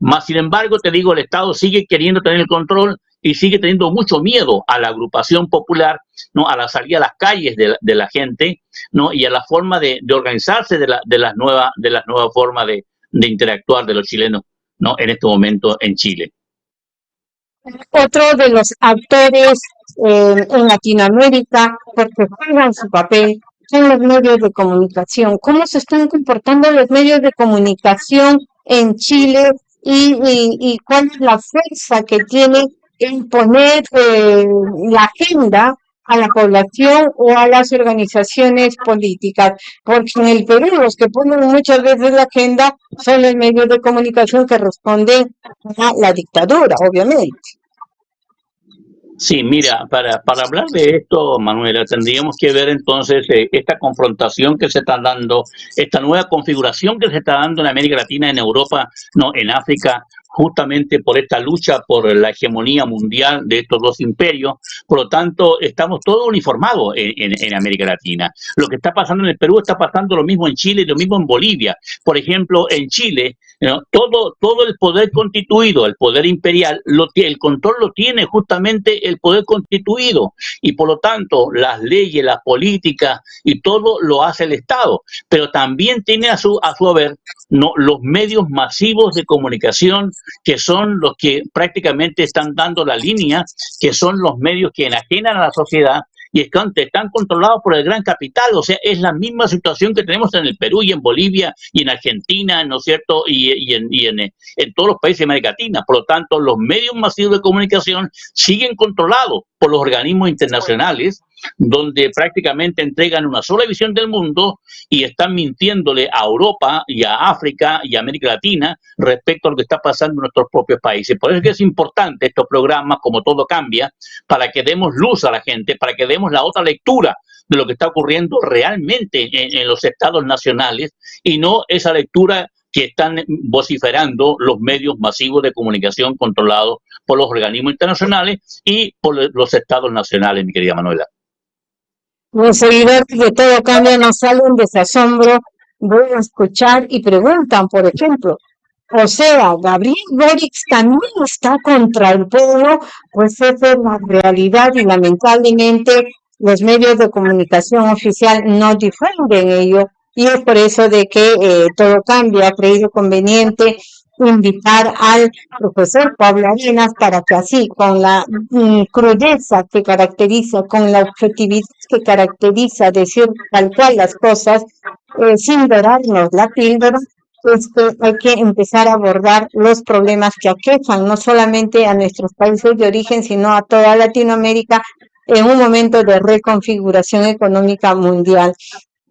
S2: Más sin embargo, te digo, el Estado sigue queriendo tener el control y sigue teniendo mucho miedo a la agrupación popular, ¿no? a la salida a las calles de la, gente ¿no? y a la forma de, organizarse de, la, de las nuevas de las nuevas formas de, de interactuar de los chilenos ¿no? en este momento en Chile.
S1: Otro de los actores eh, en Latinoamérica, porque juegan su papel, son los medios de comunicación. ¿Cómo se están comportando los medios de comunicación en Chile y, y, cuál es la fuerza que tiene en poner eh, la agenda a la población o a las organizaciones políticas, porque en el Perú los que ponen muchas veces la agenda son los medios de comunicación que responden a la dictadura, obviamente.
S2: Sí, mira, para, para hablar de esto, Manuela, tendríamos que ver entonces eh, esta confrontación que se está dando, esta nueva configuración que se está dando en América Latina, en Europa, no, en África, justamente por esta lucha por la hegemonía mundial de estos dos imperios. Por lo tanto, estamos todos uniformados en, América Latina. Lo que está pasando en el Perú está pasando lo mismo en Chile y lo mismo en Bolivia. Por ejemplo, en Chile, todo, todo el poder constituido, el poder imperial, lo, el control lo tiene justamente el poder constituido. Y por lo tanto, las leyes, las políticas y todo lo hace el Estado. Pero también tiene a su, a su haber no, los medios masivos de comunicación que son los que prácticamente están dando la línea, que son los medios que enajenan a la sociedad y están, controlados por el gran capital. O sea, es la misma situación que tenemos en el Perú y en Bolivia y en Argentina, ¿no es cierto? Y, en, y en, en, todos los países de América Latina. Por lo tanto, los medios masivos de comunicación siguen controlados por los organismos internacionales donde prácticamente entregan una sola visión del mundo y están mintiéndole a Europa y a África y a América Latina respecto a lo que está pasando en nuestros propios países. Por eso es que es importante estos programas, como todo cambia, para que demos luz a la gente, para que demos la otra lectura de lo que está ocurriendo realmente en, los estados nacionales y no esa lectura que están vociferando los medios masivos de comunicación controlados por los organismos internacionales y por los estados nacionales, mi querida Manuela.
S1: Los seguidores de Todo Cambia no salen de ese asombro, voy a escuchar y preguntan, por ejemplo, o sea, Gabriel Boric también está contra el pueblo, pues esa es la realidad y lamentablemente los medios de comunicación oficial no difunden ello y es por eso de que eh, Todo Cambia. Ha creído conveniente invitar al profesor Pablo Arenas para que así, con la mm, crudeza que caracteriza, con la objetividad que caracteriza decir tal cual las cosas, eh, sin dorarnos la píldora, pues hay que empezar a abordar los problemas que aquejan no solamente a nuestros países de origen, sino a toda Latinoamérica en un momento de reconfiguración económica mundial.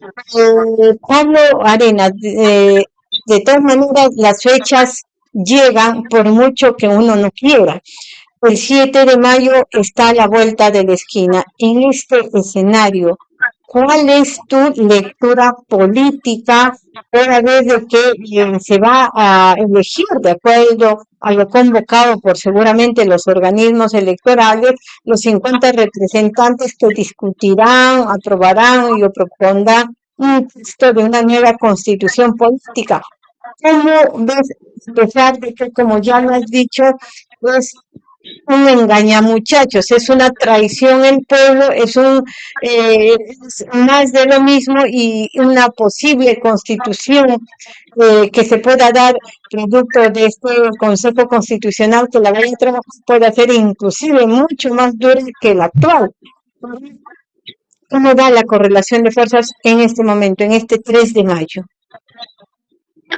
S1: Eh, Pablo Arenas, eh, de todas maneras, las fechas llegan por mucho que uno no quiera. El 7 de mayo está a la vuelta de la esquina. En este escenario, ¿cuál es tu lectura política una vez de que eh, se va a elegir de acuerdo a lo convocado por seguramente los organismos electorales, los 50 representantes que discutirán, aprobarán y propondrán un texto de una nueva constitución política. ¿Cómo ves, a pesar de que, como ya lo has dicho, es un engaña muchachos, es una traición el pueblo, es un eh, más de lo mismo y una posible constitución eh, que se pueda dar producto de este Consejo Constitucional que la ley de puede ser inclusive mucho más dura que la actual. ¿Cómo va la correlación de fuerzas en este momento, en este 3 de mayo?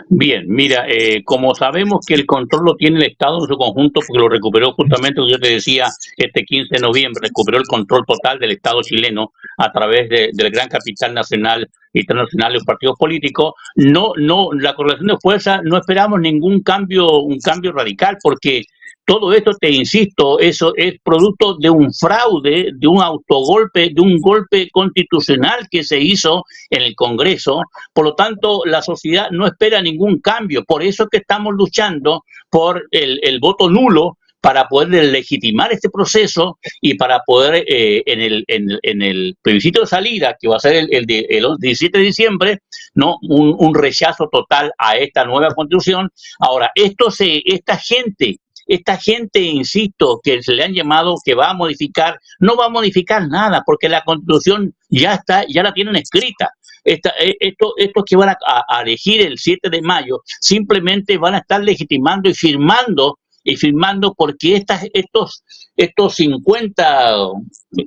S2: Bien, mira, eh, como sabemos que el control lo tiene el Estado en su conjunto, porque lo recuperó justamente, yo te decía, este 15 de noviembre, recuperó el control total del Estado chileno a través del gran capital nacional internacional y los partidos políticos, no, no, la correlación de fuerza no esperamos ningún cambio, un cambio radical, porque todo esto, te insisto, eso es producto de un fraude, de un autogolpe, de un golpe constitucional que se hizo en el Congreso. Por lo tanto, la sociedad no espera ningún cambio. Por eso es que estamos luchando por el, voto nulo para poder legitimar este proceso y para poder eh, en, el, en, el plebiscito de salida, que va a ser el, el, el 17 de diciembre, no un, un, rechazo total a esta nueva constitución. Ahora, esto se, esta gente esta gente, insisto, que se le han llamado que va a modificar, no va a modificar nada porque la constitución ya está, ya la tienen escrita. Esta, eh, esto, estos que van a, elegir el 7 de mayo simplemente van a estar legitimando y firmando y firmando porque estas, estos, estos 50,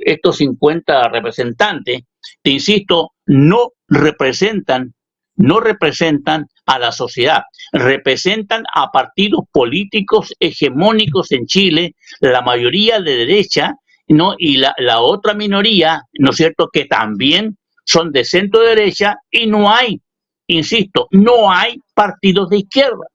S2: estos 50 representantes, te insisto, no representan, no representan a la sociedad. Representan a partidos políticos hegemónicos en Chile, la mayoría de derecha, ¿no? Y la, la otra minoría, ¿no es cierto?, que también son de centro derecha y no hay, insisto, no hay partidos de izquierda.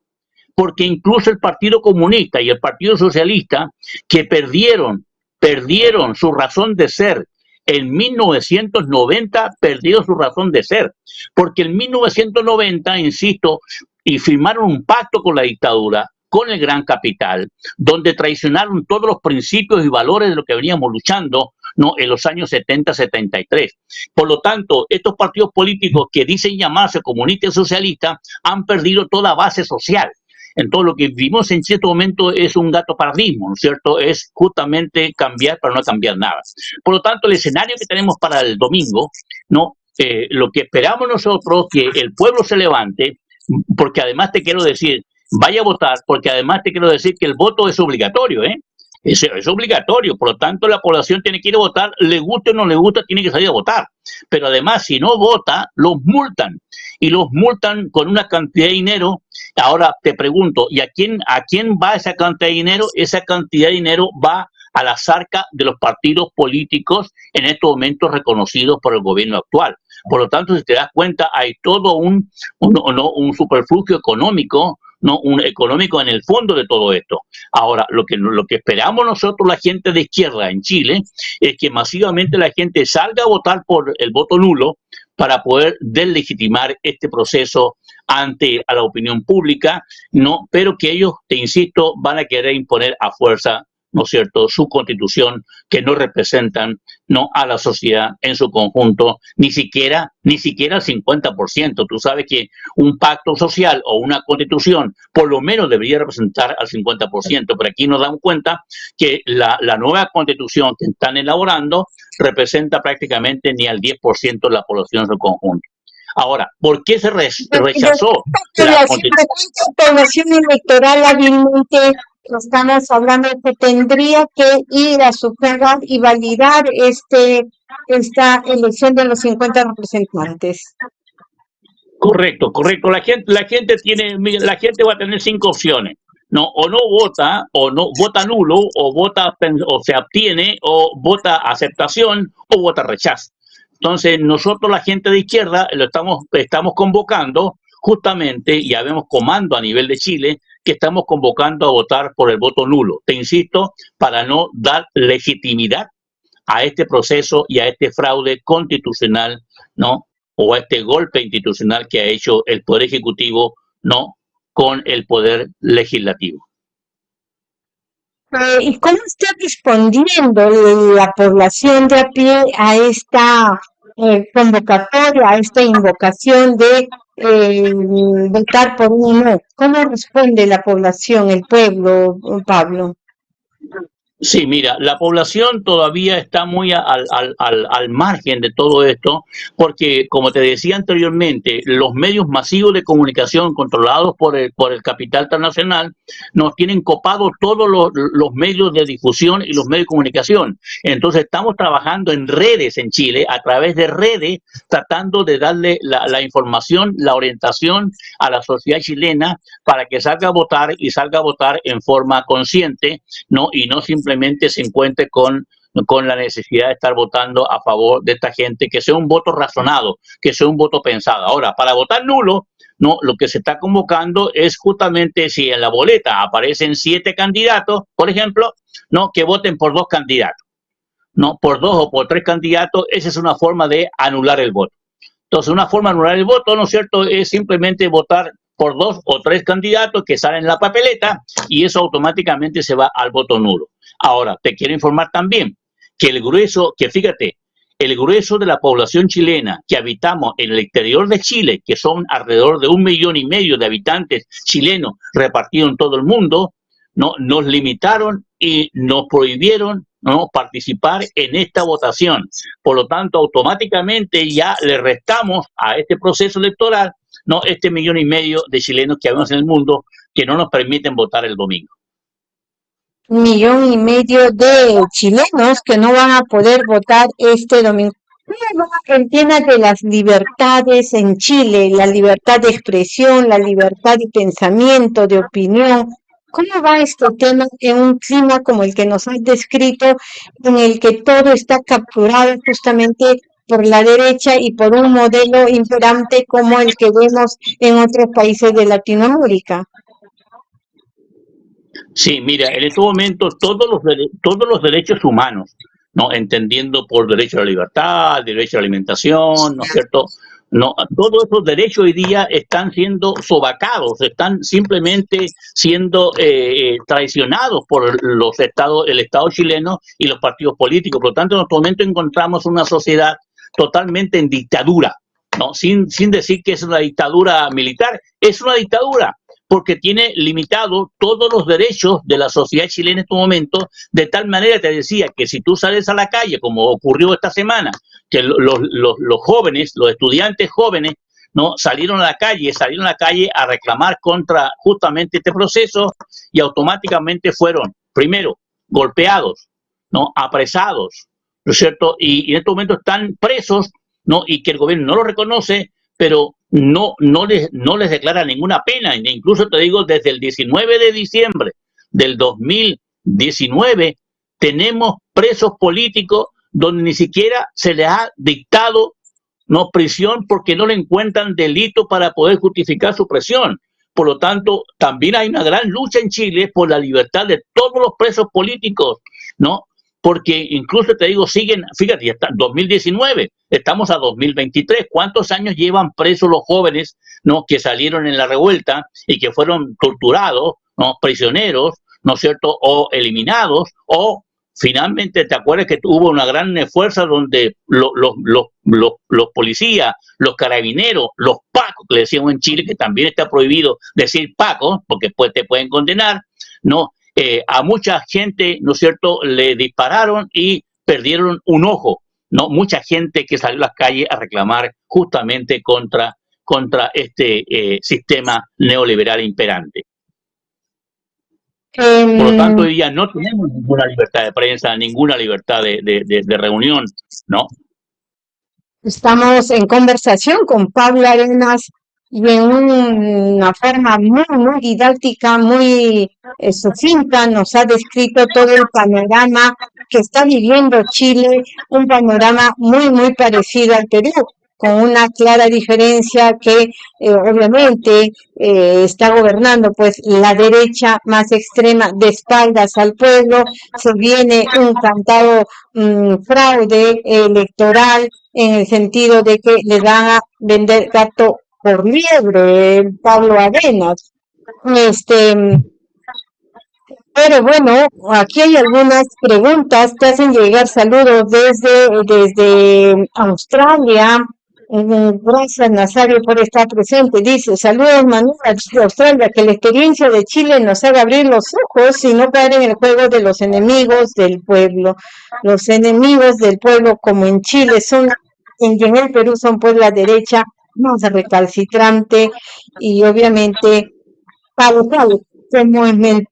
S2: Porque incluso el Partido Comunista y el Partido Socialista, que perdieron, perdieron su razón de ser en 1990 perdió su razón de ser, porque en 1990, insisto, y firmaron un pacto con la dictadura, con el gran capital, donde traicionaron todos los principios y valores de lo que veníamos luchando en los años 70-73. Por lo tanto, estos partidos políticos que dicen llamarse comunistas socialistas han perdido toda base social. Entonces, lo que vimos en cierto momento es un gato paradigma, ¿no es cierto? Es justamente cambiar para no cambiar nada. Por lo tanto, el escenario que tenemos para el domingo, ¿no? Eh, lo que esperamos nosotros que el pueblo se levante, porque además te quiero decir, vaya a votar, porque además te quiero decir que el voto es obligatorio, ¿eh? Es, es, obligatorio, por lo tanto la población tiene que ir a votar, le guste o no le gusta, tiene que salir a votar. Pero además, si no vota, los multan. Y los multan con una cantidad de dinero. Ahora te pregunto, ¿y a quién, a quién va esa cantidad de dinero? Esa cantidad de dinero va a la zarca de los partidos políticos en estos momentos reconocidos por el gobierno actual. Por lo tanto, si te das cuenta, hay todo un, un, un superflujo económico no un económico en el fondo de todo esto. Ahora, lo que, lo que esperamos nosotros, la gente de izquierda en Chile, es que masivamente la gente salga a votar por el voto nulo para poder deslegitimar este proceso ante a la opinión pública, no, pero que ellos, te insisto, van a querer imponer a fuerza ¿no es cierto?, su constitución, que no representan no a la sociedad en su conjunto, ni siquiera, ni siquiera el 50%. Tú sabes que un pacto social o una constitución por lo menos debería representar al 50%, pero aquí nos damos cuenta que la, la nueva constitución que están elaborando representa prácticamente ni al 10% de la población en su conjunto. Ahora, ¿por qué se rechazó
S1: la constitución? electoral hábilmente estamos hablando que tendría que ir a sufragar y validar este esta elección de los 50 representantes.
S2: Correcto, correcto. La gente, la gente tiene, la gente va a tener cinco opciones. No, o no vota, o no vota nulo, o vota o se abstiene, o vota aceptación, o vota rechazo. Entonces, nosotros, la gente de izquierda, lo estamos, estamos convocando justamente, y habemos comando a nivel de Chile, que estamos convocando a votar por el voto nulo. Te insisto, para no dar legitimidad a este proceso y a este fraude constitucional, ¿no? O a este golpe institucional que ha hecho el Poder Ejecutivo, ¿no? Con el Poder Legislativo.
S1: Eh, ¿Y cómo está respondiendo la población de a pie a esta eh, convocatoria, a esta invocación de eh, votar por uno. ¿Cómo responde la población, el pueblo, Pablo?
S2: Sí, mira, la población todavía está muy al, al, al, margen de todo esto, porque, como te decía anteriormente, los medios masivos de comunicación controlados por el, por el capital transnacional nos tienen copados todos los, los medios de difusión y los medios de comunicación. Entonces, estamos trabajando en redes en Chile, a través de redes, tratando de darle la, la información, la orientación a la sociedad chilena para que salga a votar y salga a votar en forma consciente, ¿no? Y no simplemente se encuentre con, con la necesidad de estar votando a favor de esta gente, que sea un voto razonado, que sea un voto pensado. Ahora, para votar nulo, no, lo que se está convocando es justamente si en la boleta aparecen siete candidatos, por ejemplo, no, que voten por dos candidatos, no, por dos o por tres candidatos, esa es una forma de anular el voto. Entonces, una forma de anular el voto, ¿no es cierto?, es simplemente votar por dos o tres candidatos que salen en la papeleta y eso automáticamente se va al voto nulo. Ahora, te quiero informar también que el grueso, que fíjate, el grueso de la población chilena que habitamos en el exterior de Chile, que son alrededor de un millón y medio de habitantes chilenos repartidos en todo el mundo, no, nos limitaron y nos prohibieron ¿no? participar en esta votación. Por lo tanto, automáticamente ya le restamos a este proceso electoral no este millón y medio de chilenos que habemos en el mundo que no nos permiten votar el domingo
S1: millón y medio de chilenos que no van a poder votar este domingo. Tema de las libertades en Chile, la libertad de expresión, la libertad de pensamiento, de opinión. ¿Cómo va este tema en un clima como el que nos has descrito, en el que todo está capturado justamente por la derecha y por un modelo imperante como el que vemos en otros países de Latinoamérica?
S2: Sí, mira, en este momento todos los, todos los derechos humanos, ¿no? Entendiendo por derecho a la libertad, derecho a la alimentación, ¿no es cierto? No, todos esos derechos hoy día están siendo sobacados, están simplemente siendo eh, traicionados por los estados, el Estado chileno y los partidos políticos. Por lo tanto, en este momento encontramos una sociedad totalmente en dictadura, ¿no? Sin, sin decir que es una dictadura militar, es una dictadura porque tiene limitado todos los derechos de la sociedad chilena en este momento, de tal manera te decía que si tú sales a la calle, como ocurrió esta semana, que los, los, jóvenes, los estudiantes jóvenes, ¿no? salieron a la calle, salieron a la calle a reclamar contra justamente este proceso y automáticamente fueron, primero, golpeados, ¿no? apresados, ¿no es cierto? Y, y en este momento están presos, ¿no? Y que el gobierno no lo reconoce, pero no, no, les, no les declara ninguna pena. Incluso te digo, desde el 19 de diciembre del 2019 tenemos presos políticos donde ni siquiera se les ha dictado no prisión porque no le encuentran delito para poder justificar su presión. Por lo tanto, también hay una gran lucha en Chile por la libertad de todos los presos políticos, ¿no? Porque incluso te digo, siguen, fíjate, ya está 2019, estamos a 2023, ¿cuántos años llevan presos los jóvenes ¿no? que salieron en la revuelta y que fueron torturados, ¿no? prisioneros, ¿no es cierto?, o eliminados, o finalmente, ¿te acuerdas que hubo una gran fuerza donde los, los, los, los, policías, los carabineros, los pacos, que le decíamos en Chile, que también está prohibido decir pacos, porque después te pueden condenar, ¿no? Eh, a mucha gente, ¿no es cierto?, le dispararon y perdieron un ojo, ¿no? Mucha gente que salió a las calles a reclamar justamente contra, contra este eh, sistema neoliberal imperante. Por lo em, tanto, hoy día no tenemos ninguna libertad de prensa, ninguna libertad de, de reunión, ¿no?
S1: Estamos en conversación con Pablo Arenas, y en una forma muy, muy didáctica, muy eh, sucinta, nos ha descrito todo el panorama que está viviendo Chile, un panorama muy, muy parecido al Perú, con una clara diferencia que eh, obviamente eh, está gobernando pues la derecha más extrema de espaldas al pueblo, se viene un cantado mm, fraude electoral en el sentido de que le van a vender gato por liebre, Pablo Arenas. Este, pero bueno, aquí hay algunas preguntas, te hacen llegar saludos desde, desde Australia, Gracias, Nazario, por estar presente. Dice, saludos, Manuel, de Australia, que la experiencia de Chile nos haga abrir los ojos y no caer en el juego de los enemigos del pueblo. Los enemigos del pueblo, como en Chile, son, en el Perú son pues la derecha más recalcitrante y obviamente para como en el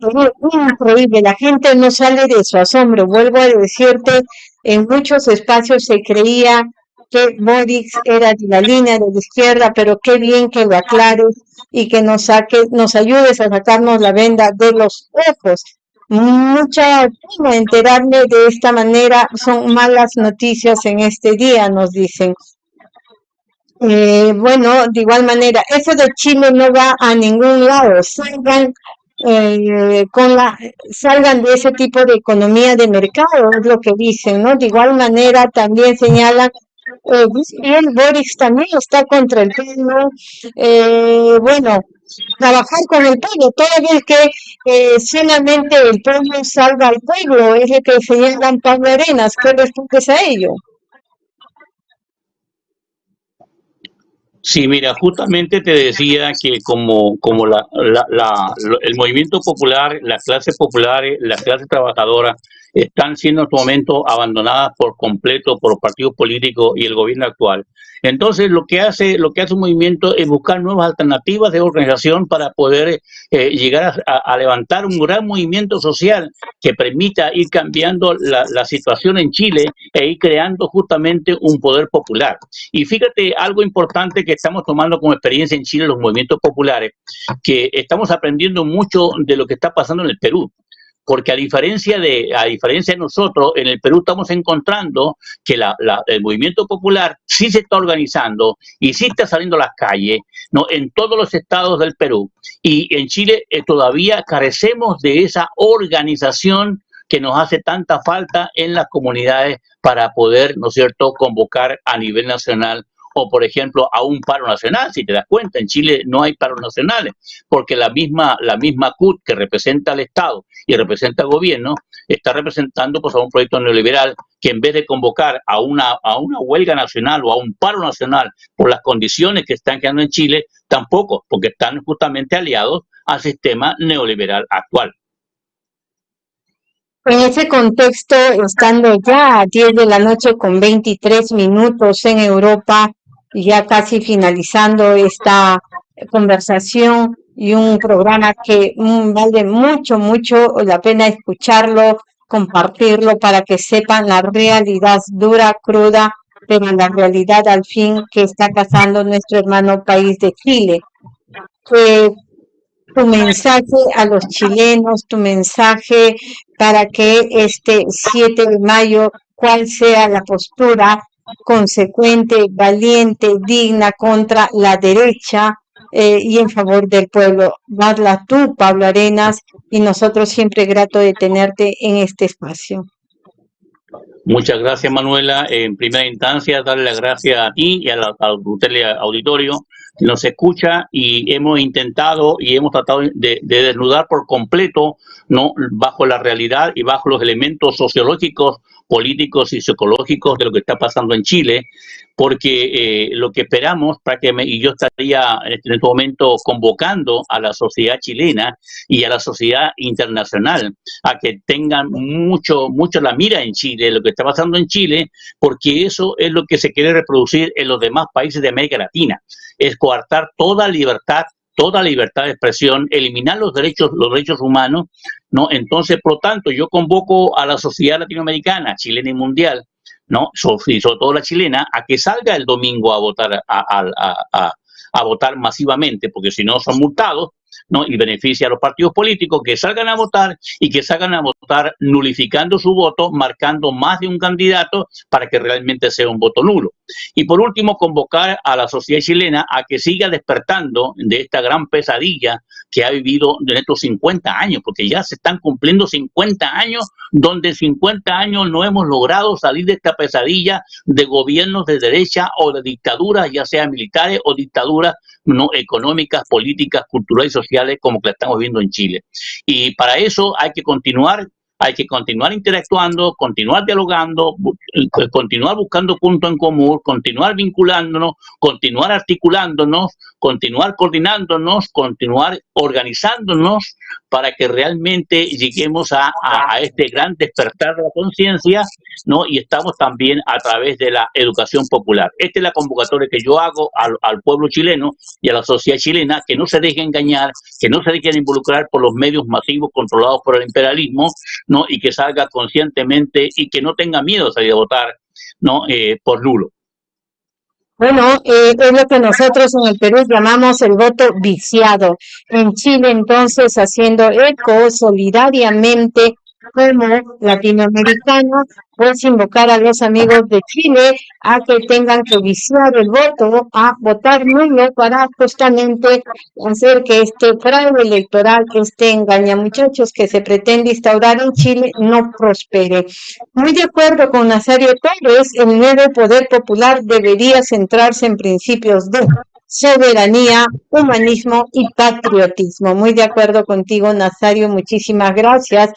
S1: increíble, la gente no sale de su asombro. Vuelvo a decirte, en muchos espacios se creía que Boris era de la línea de la izquierda, pero qué bien que lo aclares y que nos saque, nos ayudes a sacarnos la venda de los ojos. Mucha pena enterarme de esta manera, son malas noticias en este día, nos dicen. Eh, bueno, de igual manera, eso de Chile no va a ningún lado. Salgan eh, con la salgan de ese tipo de economía de mercado, es lo que dicen, ¿no? De igual manera también señalan eh, Boris también está contra el pueblo. Eh, bueno, trabajar con el pueblo, el que eh, solamente el pueblo salga al pueblo, es lo que señalan Pablo Arenas. ¿Qué respondes a ello?
S2: Sí, mira, justamente te decía que como, como la, la, el movimiento popular, la clase popular, la clase trabajadora, están siendo en este momento abandonadas por completo por los partidos políticos y el gobierno actual. Entonces, lo que hace, lo que hace un movimiento es buscar nuevas alternativas de organización para poder eh, llegar a, levantar un gran movimiento social que permita ir cambiando la, la, situación en Chile e ir creando justamente un poder popular. Y fíjate algo importante que estamos tomando como experiencia en Chile, los movimientos populares, que estamos aprendiendo mucho de lo que está pasando en el Perú porque a diferencia de a diferencia de nosotros, en el Perú estamos encontrando que la, el movimiento popular sí se está organizando y sí está saliendo a las calles ¿no? en todos los estados del Perú. Y en Chile eh, todavía carecemos de esa organización que nos hace tanta falta en las comunidades para poder, ¿no cierto?, convocar a nivel nacional o por ejemplo a un paro nacional, si te das cuenta, en Chile no hay paros nacionales, porque la misma, la misma CUT que representa al Estado y representa al gobierno, está representando pues, a un proyecto neoliberal que en vez de convocar a una, a una huelga nacional o a un paro nacional por las condiciones que están quedando en Chile, tampoco, porque están justamente aliados al sistema neoliberal actual.
S1: En ese contexto, estando ya a 10 de la noche con 23 minutos en Europa, ya casi finalizando esta conversación y un programa que mm, vale mucho, mucho la pena escucharlo, compartirlo para que sepan la realidad dura, cruda, pero la realidad al fin que está pasando nuestro hermano país de Chile. Tu mensaje a los chilenos, tu mensaje para que este 7 de mayo, cuál sea la postura consecuente, valiente, digna contra la derecha eh, y en favor del pueblo. Darla tú, Pablo Arenas, y nosotros siempre grato de tenerte en este espacio.
S2: Muchas gracias, Manuela. En primera instancia, darle las gracias a ti y al, auditorio que nos escucha y hemos intentado y hemos tratado de, de, desnudar por completo, no bajo la realidad y bajo los elementos sociológicos políticos y psicológicos de lo que está pasando en Chile, porque eh, lo que esperamos, prácticamente, y yo estaría en este momento convocando a la sociedad chilena y a la sociedad internacional a que tengan mucho, mucho la mira en Chile, lo que está pasando en Chile, porque eso es lo que se quiere reproducir en los demás países de América Latina, es coartar toda libertad toda libertad de expresión, eliminar los derechos, los derechos humanos, ¿no? Entonces, por lo tanto, yo convoco a la sociedad latinoamericana, chilena y mundial, ¿no? Y sobre todo la chilena, a que salga el domingo a votar, a, a votar masivamente, porque si no son multados, ¿no? y beneficia a los partidos políticos que salgan a votar y que salgan a votar nulificando su voto, marcando más de un candidato para que realmente sea un voto nulo. Y por último, convocar a la sociedad chilena a que siga despertando de esta gran pesadilla que ha vivido en estos 50 años, porque ya se están cumpliendo 50 años, donde 50 años no hemos logrado salir de esta pesadilla de gobiernos de derecha o de dictaduras, ya sea militares o dictaduras no económicas, políticas, culturales y sociales como que la estamos viendo en Chile. Y para eso hay que continuar hay que continuar interactuando, continuar dialogando, continuar buscando puntos en común, continuar vinculándonos, continuar articulándonos, continuar coordinándonos, continuar organizándonos para que realmente lleguemos a, este gran despertar de la conciencia, ¿no? Y estamos también a través de la educación popular. Esta es la convocatoria que yo hago al, al pueblo chileno y a la sociedad chilena, que no se deje engañar, que no se dejen involucrar por los medios masivos controlados por el imperialismo, ¿no? Y que salga conscientemente y que no tenga miedo de salir a votar, ¿no? Eh, por Lulo.
S1: Bueno, eh, es lo que nosotros en el Perú llamamos el voto viciado. En Chile, entonces, haciendo eco solidariamente como latinoamericano, pues invocar a los amigos de Chile a que tengan que viciar el voto, a votar nulo para justamente hacer que este fraude electoral, que este engaña muchachos que se pretende instaurar en Chile no prospere. Muy de acuerdo con Nazario Torres, el nuevo poder popular debería centrarse en principios de soberanía, humanismo y patriotismo. Muy de acuerdo contigo, Nazario, muchísimas gracias.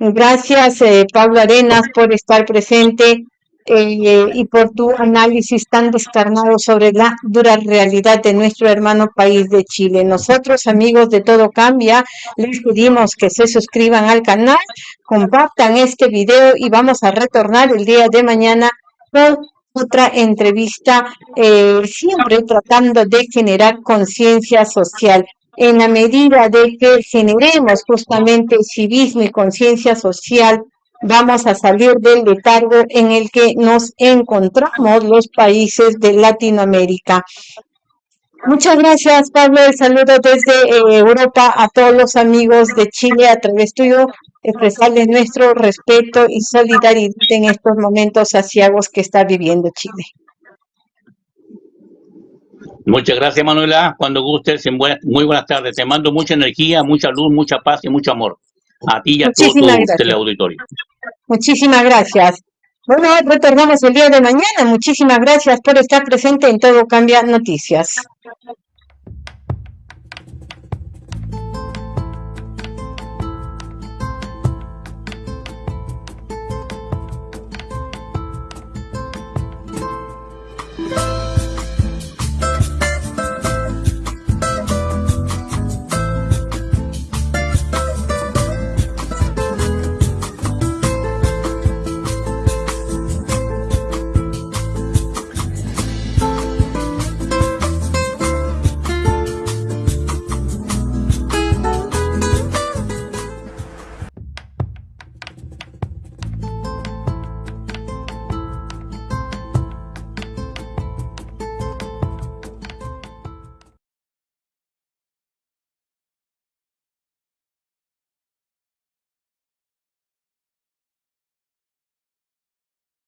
S1: Gracias, eh, Pablo Arenas, por estar presente eh, y por tu análisis tan descarnado sobre la dura realidad de nuestro hermano país de Chile. Nosotros, amigos de Todo Cambia, les pedimos que se suscriban al canal, compartan este video y vamos a retornar el día de mañana con otra entrevista, eh, siempre tratando de generar conciencia social en la medida de que generemos justamente civismo y conciencia social, vamos a salir del letargo en el que nos encontramos los países de Latinoamérica. Muchas gracias, Pablo. El saludo desde eh, Europa a todos los amigos de Chile a través tuyo, expresarles nuestro respeto y solidaridad en estos momentos asiagos que está viviendo Chile.
S2: Muchas gracias, Manuela. Cuando gustes, muy buenas tardes. Te mando mucha energía, mucha luz, mucha paz y mucho amor. A ti y a todo tu teleauditorio.
S1: Muchísimas gracias. Bueno, retornamos el día de mañana. Muchísimas gracias por estar presente en Todo Cambia Noticias.